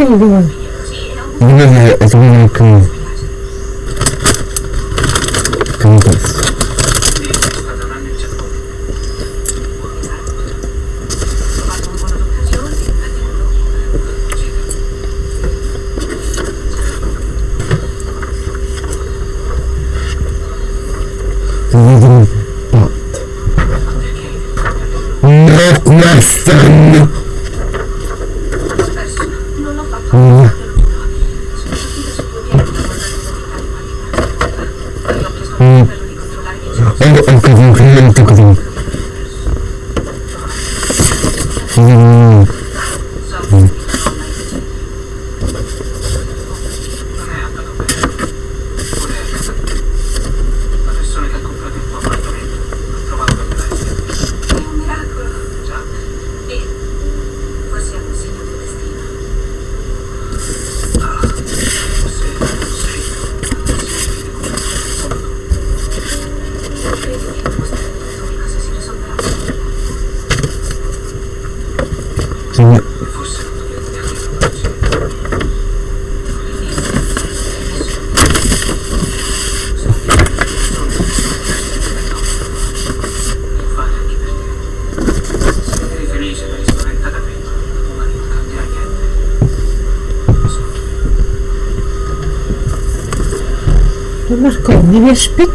Ooh.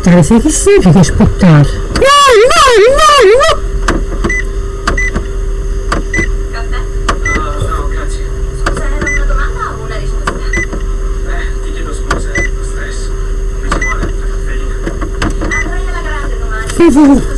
sputtare, sai che significa sputtare? No, no, no, no! grazie. Scusa, era una domanda o una risposta? Beh, ti scusa, eh, lo stress. Non mi ci vuole, la caffeina. Andrai alla grande domani.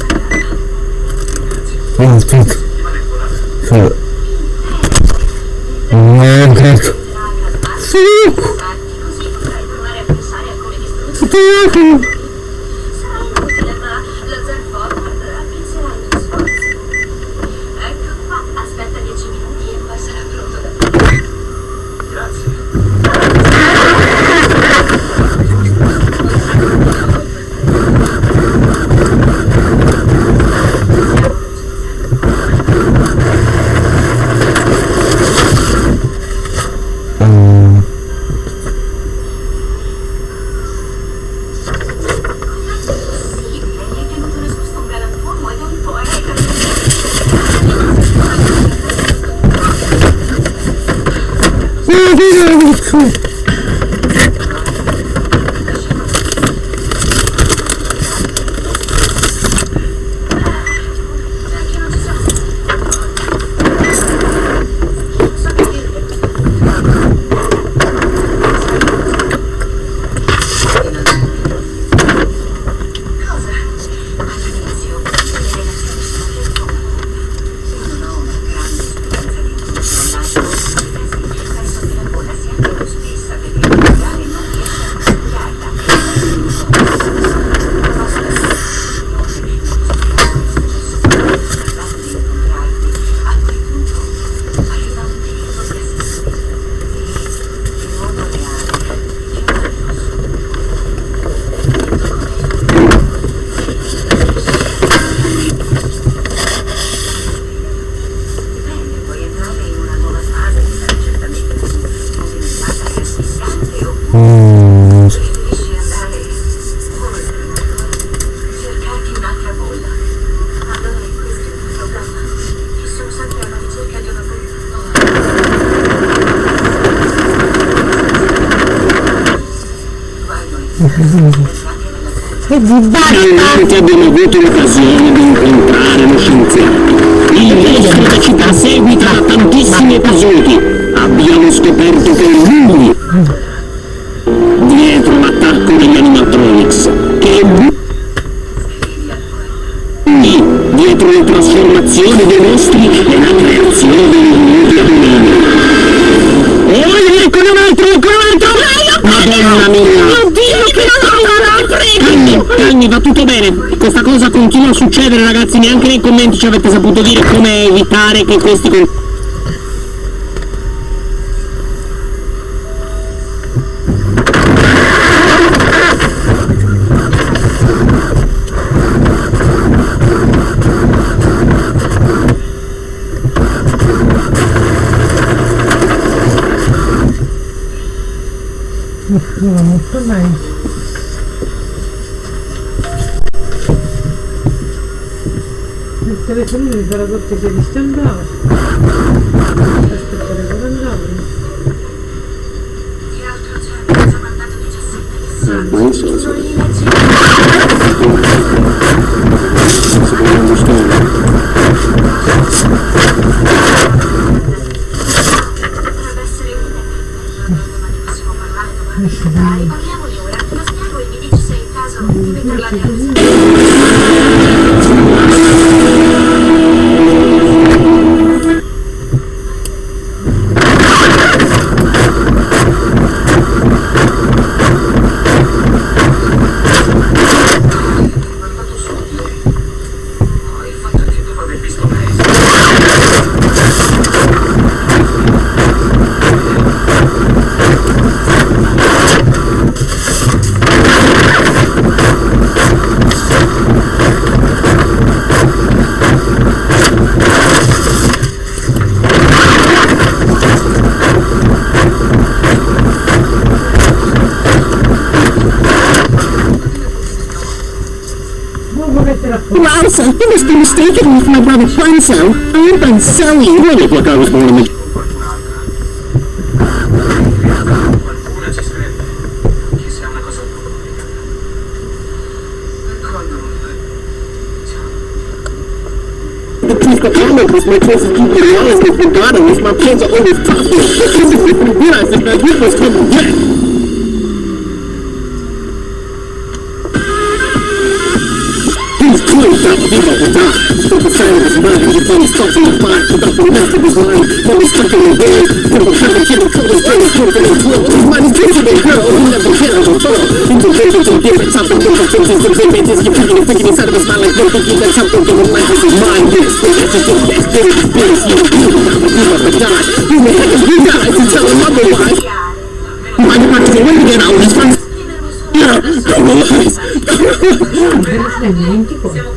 Come here. E di basta! Ci avete saputo dire come evitare che questi. Well, you must be mistaken with my brother Bonzo. I'm Bonzoe. You really look like I was born in the this, my choice is keeping me honest with Ghana, which my plans are always tough. This is if we realize that my group was coming back child was mine The phone is stuck in the mind Without the master was lying Phone is stuck in the head From behind the kid colors They were broken and glow His mind is be with hell He never had a fall Into visions and different Top of things Is the images You're thinking and thinking inside of his mind Like they're thinking that something in his life Is his mind Yes, that's just it That's this experience You. do not You never die You may have you guys To tell him otherwise My heart is away to get out of his face Yeah, I'm alive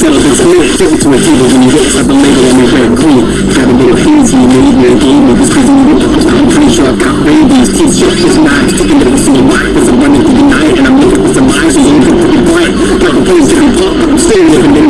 yourself and submit it to a table when you get up and label and make it clean. Got a little of you made me a game with this prison you I'm pretty sure I've got babies, kids, your kids, knives, sticking to the scene. I'm running through the night and I'm looking for some eyes, so you can put it blank. Got a place to be but I'm staring at the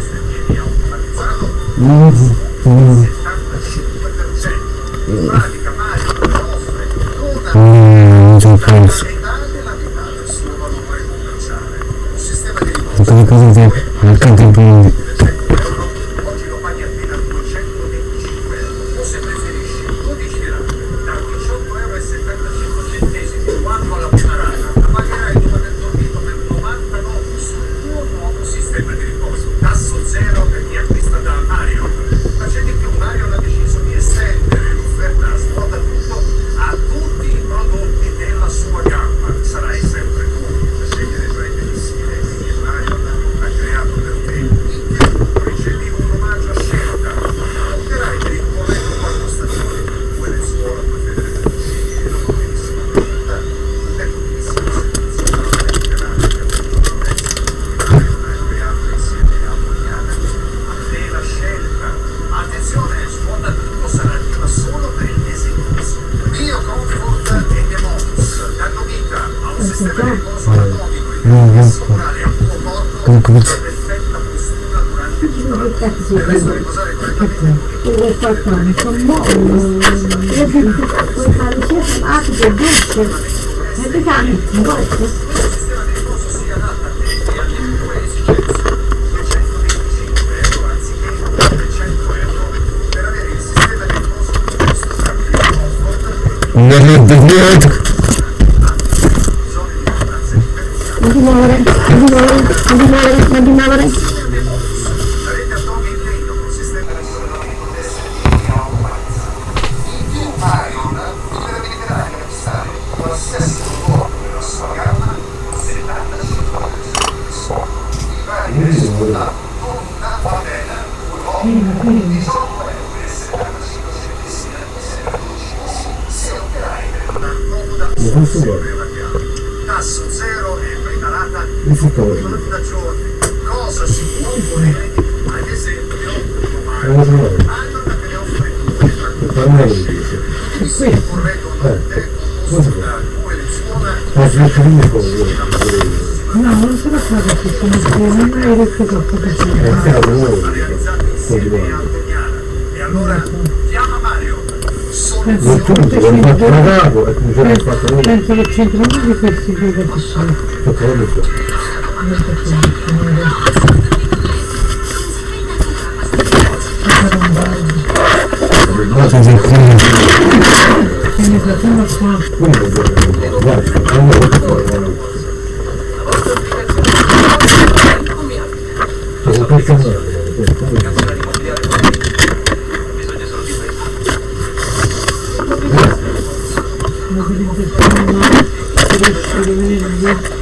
dove... Bravo, è come se l'hai fatto lì. Penso che c'entrano tutti questi qui che sono. Che cosa? Cosa sei qui? Quindi facciamo qua. Guarda, guarda, guarda. Cosa? Tenemos que estar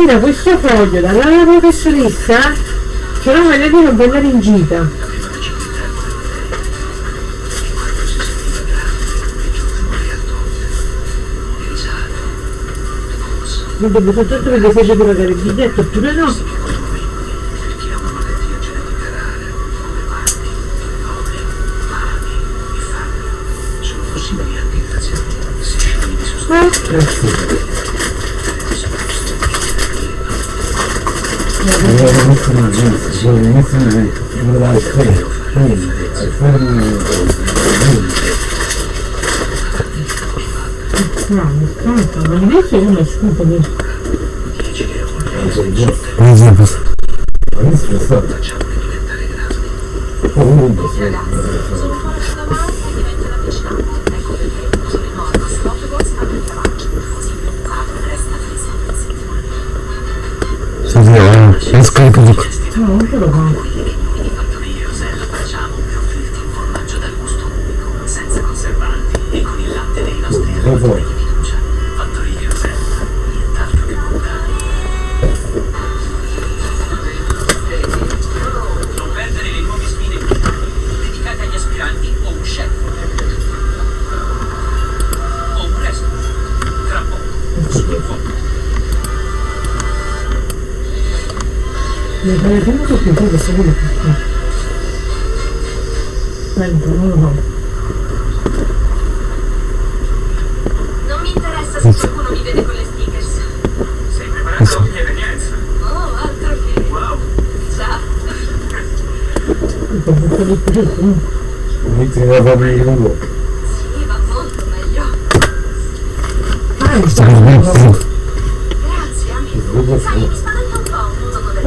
partire questo foglio dalla mia professoressa? Che non voglio dire voglio andare in gita mi devo soltanto perché se c'è per pagare il biglietto oppure no? Grazie. sono inizi di provare freddo, freddo, freddo. No, mi stanco, ma invece io mi scupo questo.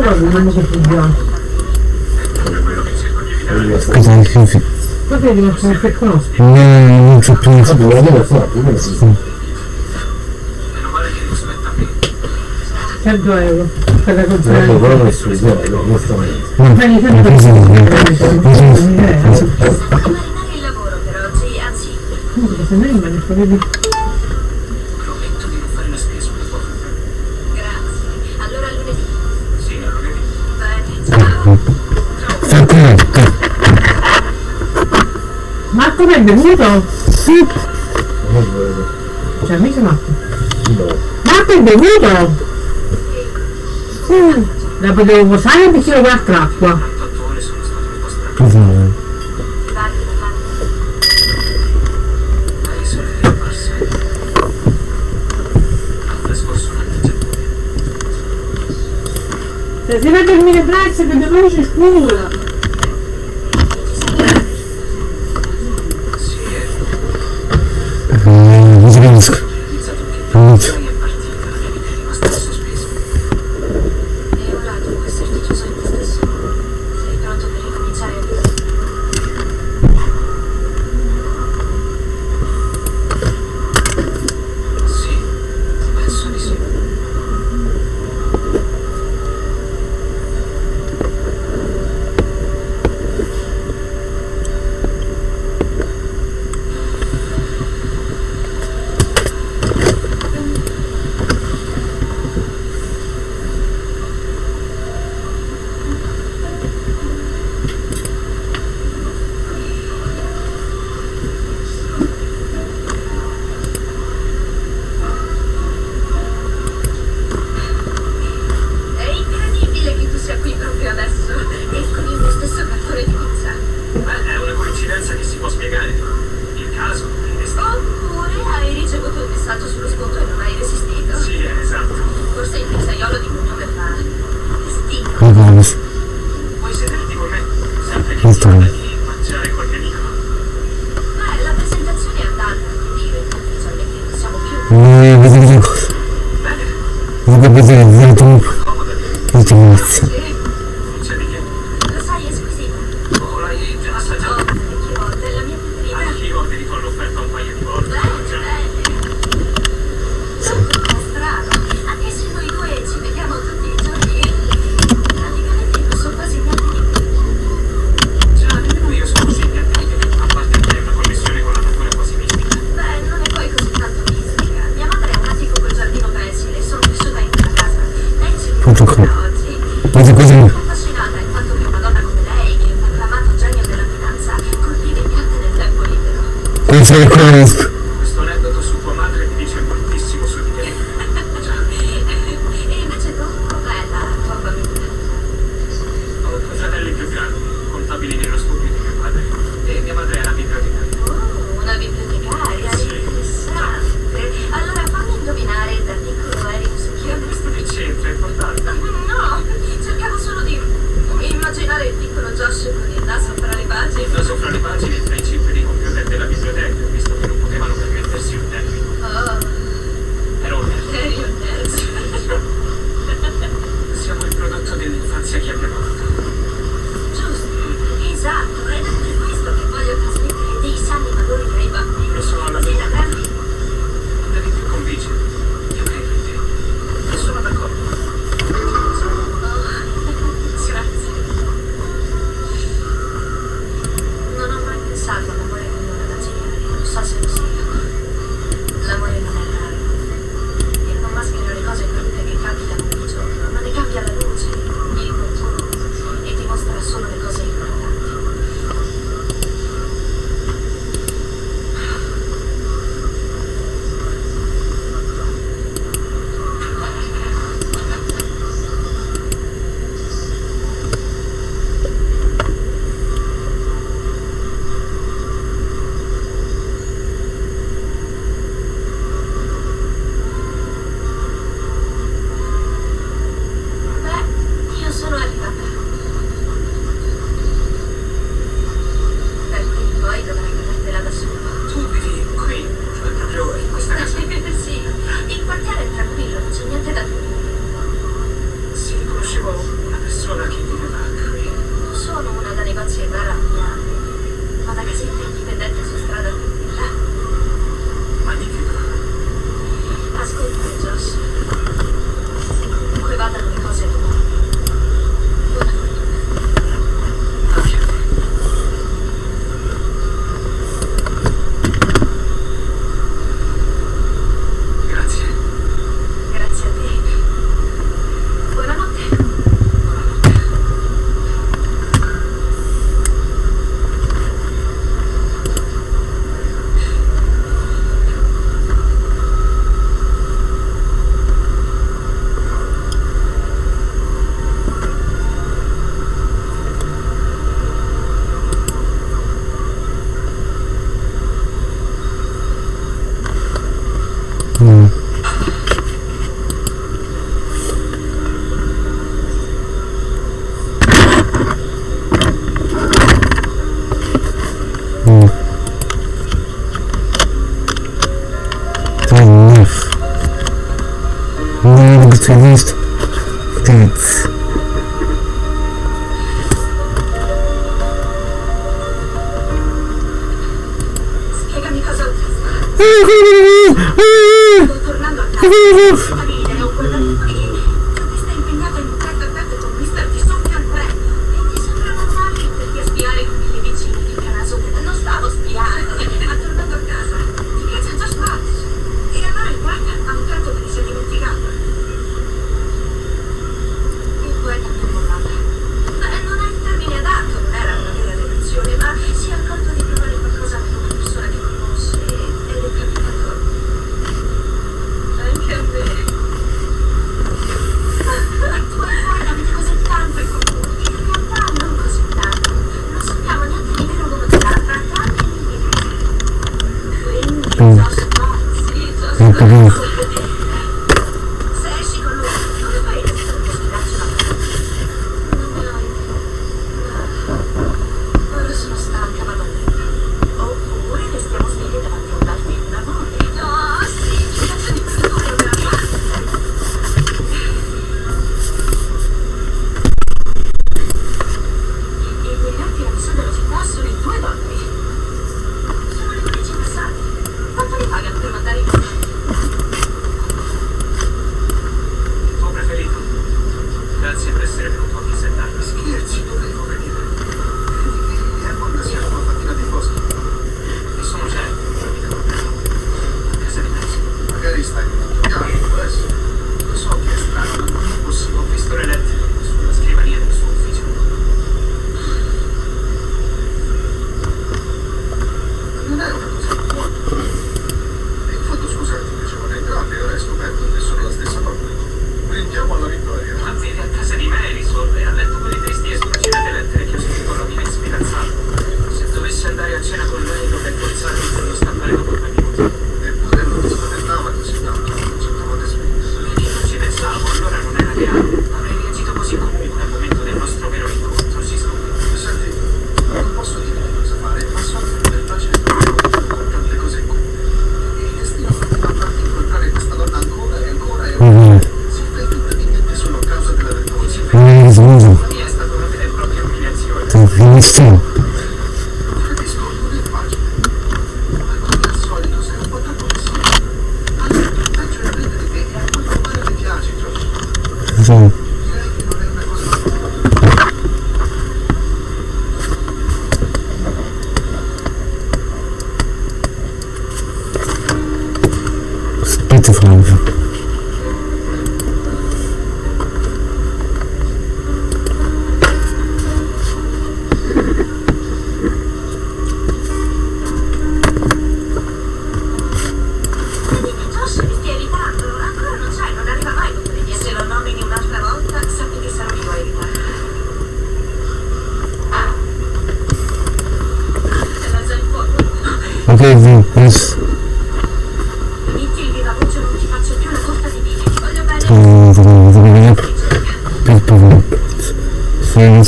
però non so funziona. Cosa che così? Così è diverso da che conosco. No, non c'è più nessuno. meno male che non si sta? 100 euro per la conferenza. No, però non è sui suoi, no, non sta meglio. Ma mi sembra che sia un euro. Ma se non rimane, come è bevuto? Sì. Cioè, mica matto. No. Marco è bevuto? Sì. La potevo portare un bicchiere con l'acqua. Cos'è? Se si vede il mio braccio che devo scuro!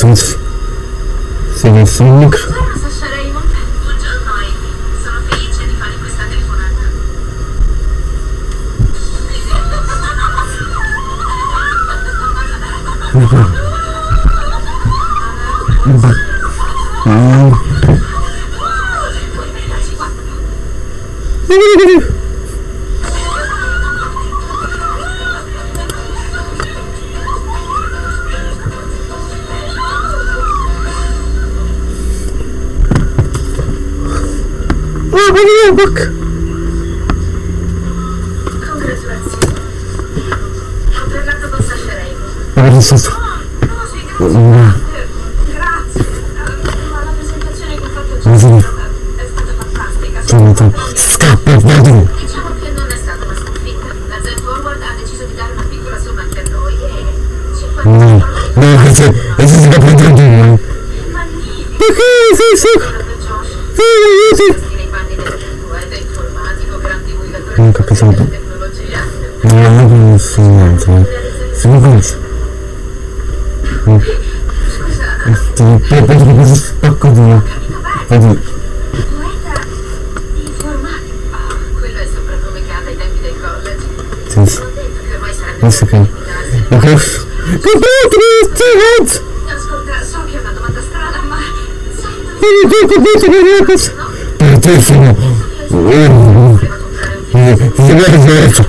Sons. Seriam Sonic. Ah. куда тебе ехать? Ты, ты, ты, ты, ты, ты, ты, ты,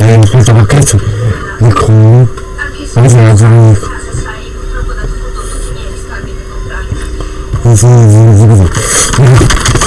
Ej, no to wakacje. Nikomu. Poza zanik. Poza zanik. Poza zanik.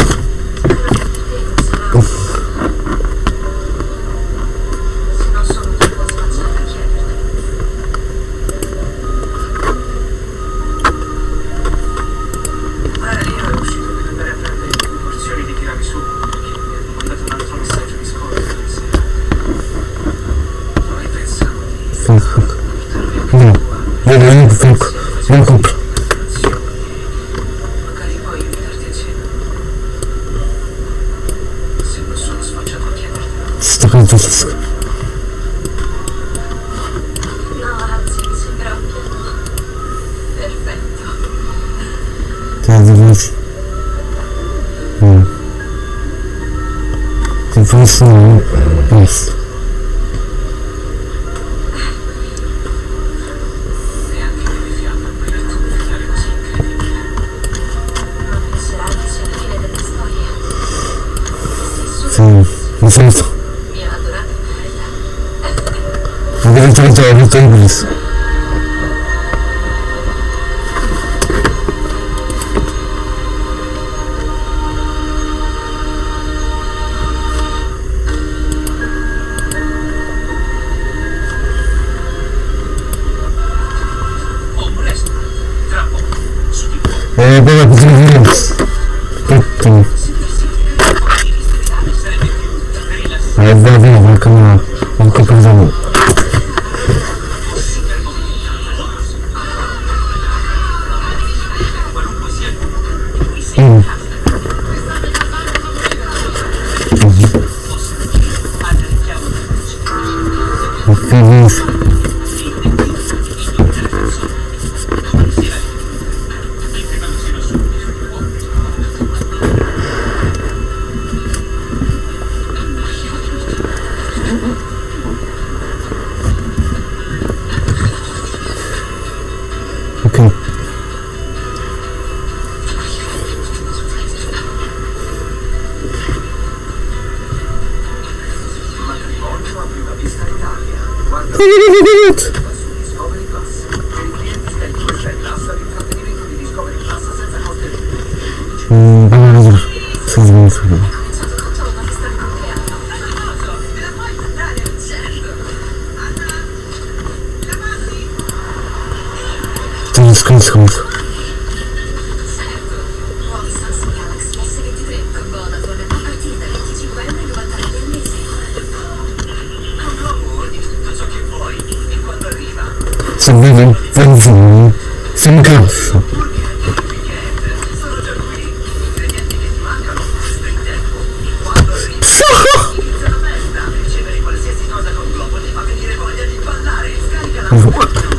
Вот.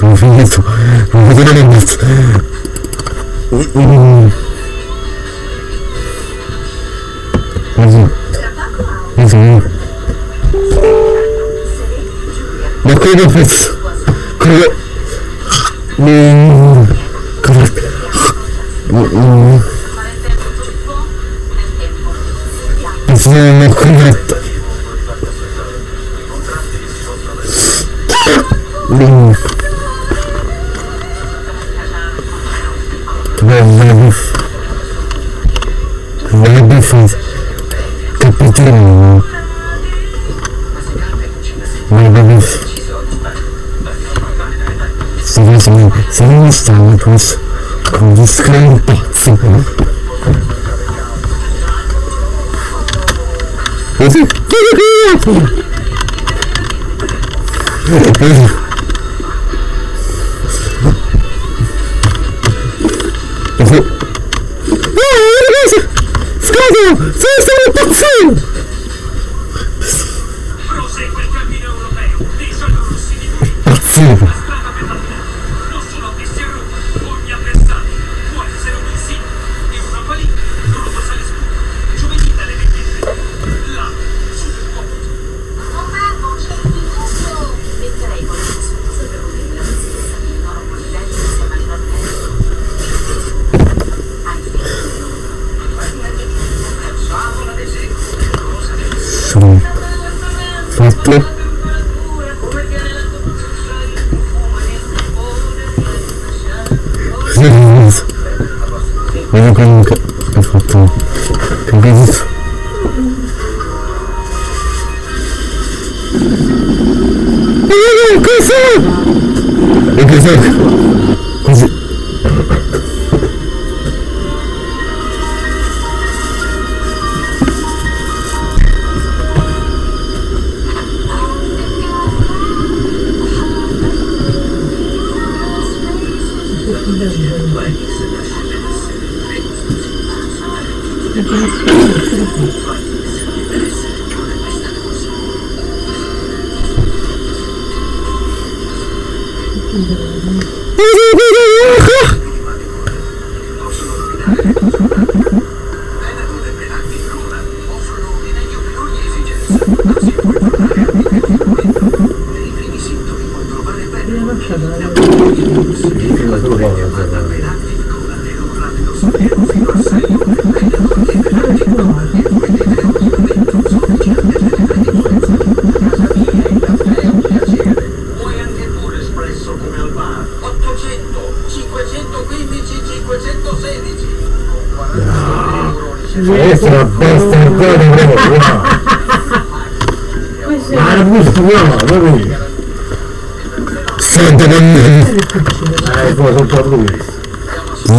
もういいぞ。戻らん。ます。う、うん。まずい。まずい。楽園のフェス。これが、メイン、か、うん。突然の訓練。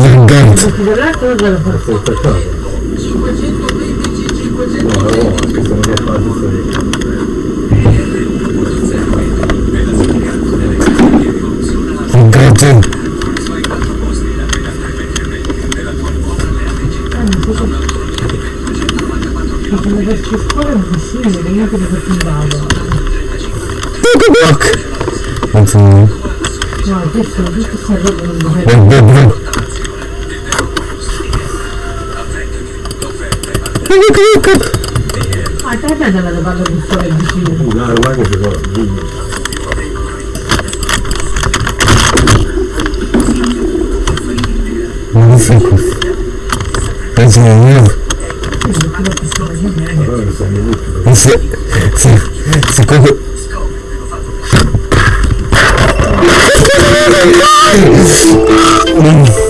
arroganza. Arroganza. Block. Non so. No, questo, questo serve per un peruca. Ah, tá vendo ela bagunçou aí, não, Mudaram lá não. não Nossa, mas é mesmo? Você, você, você como... Hum.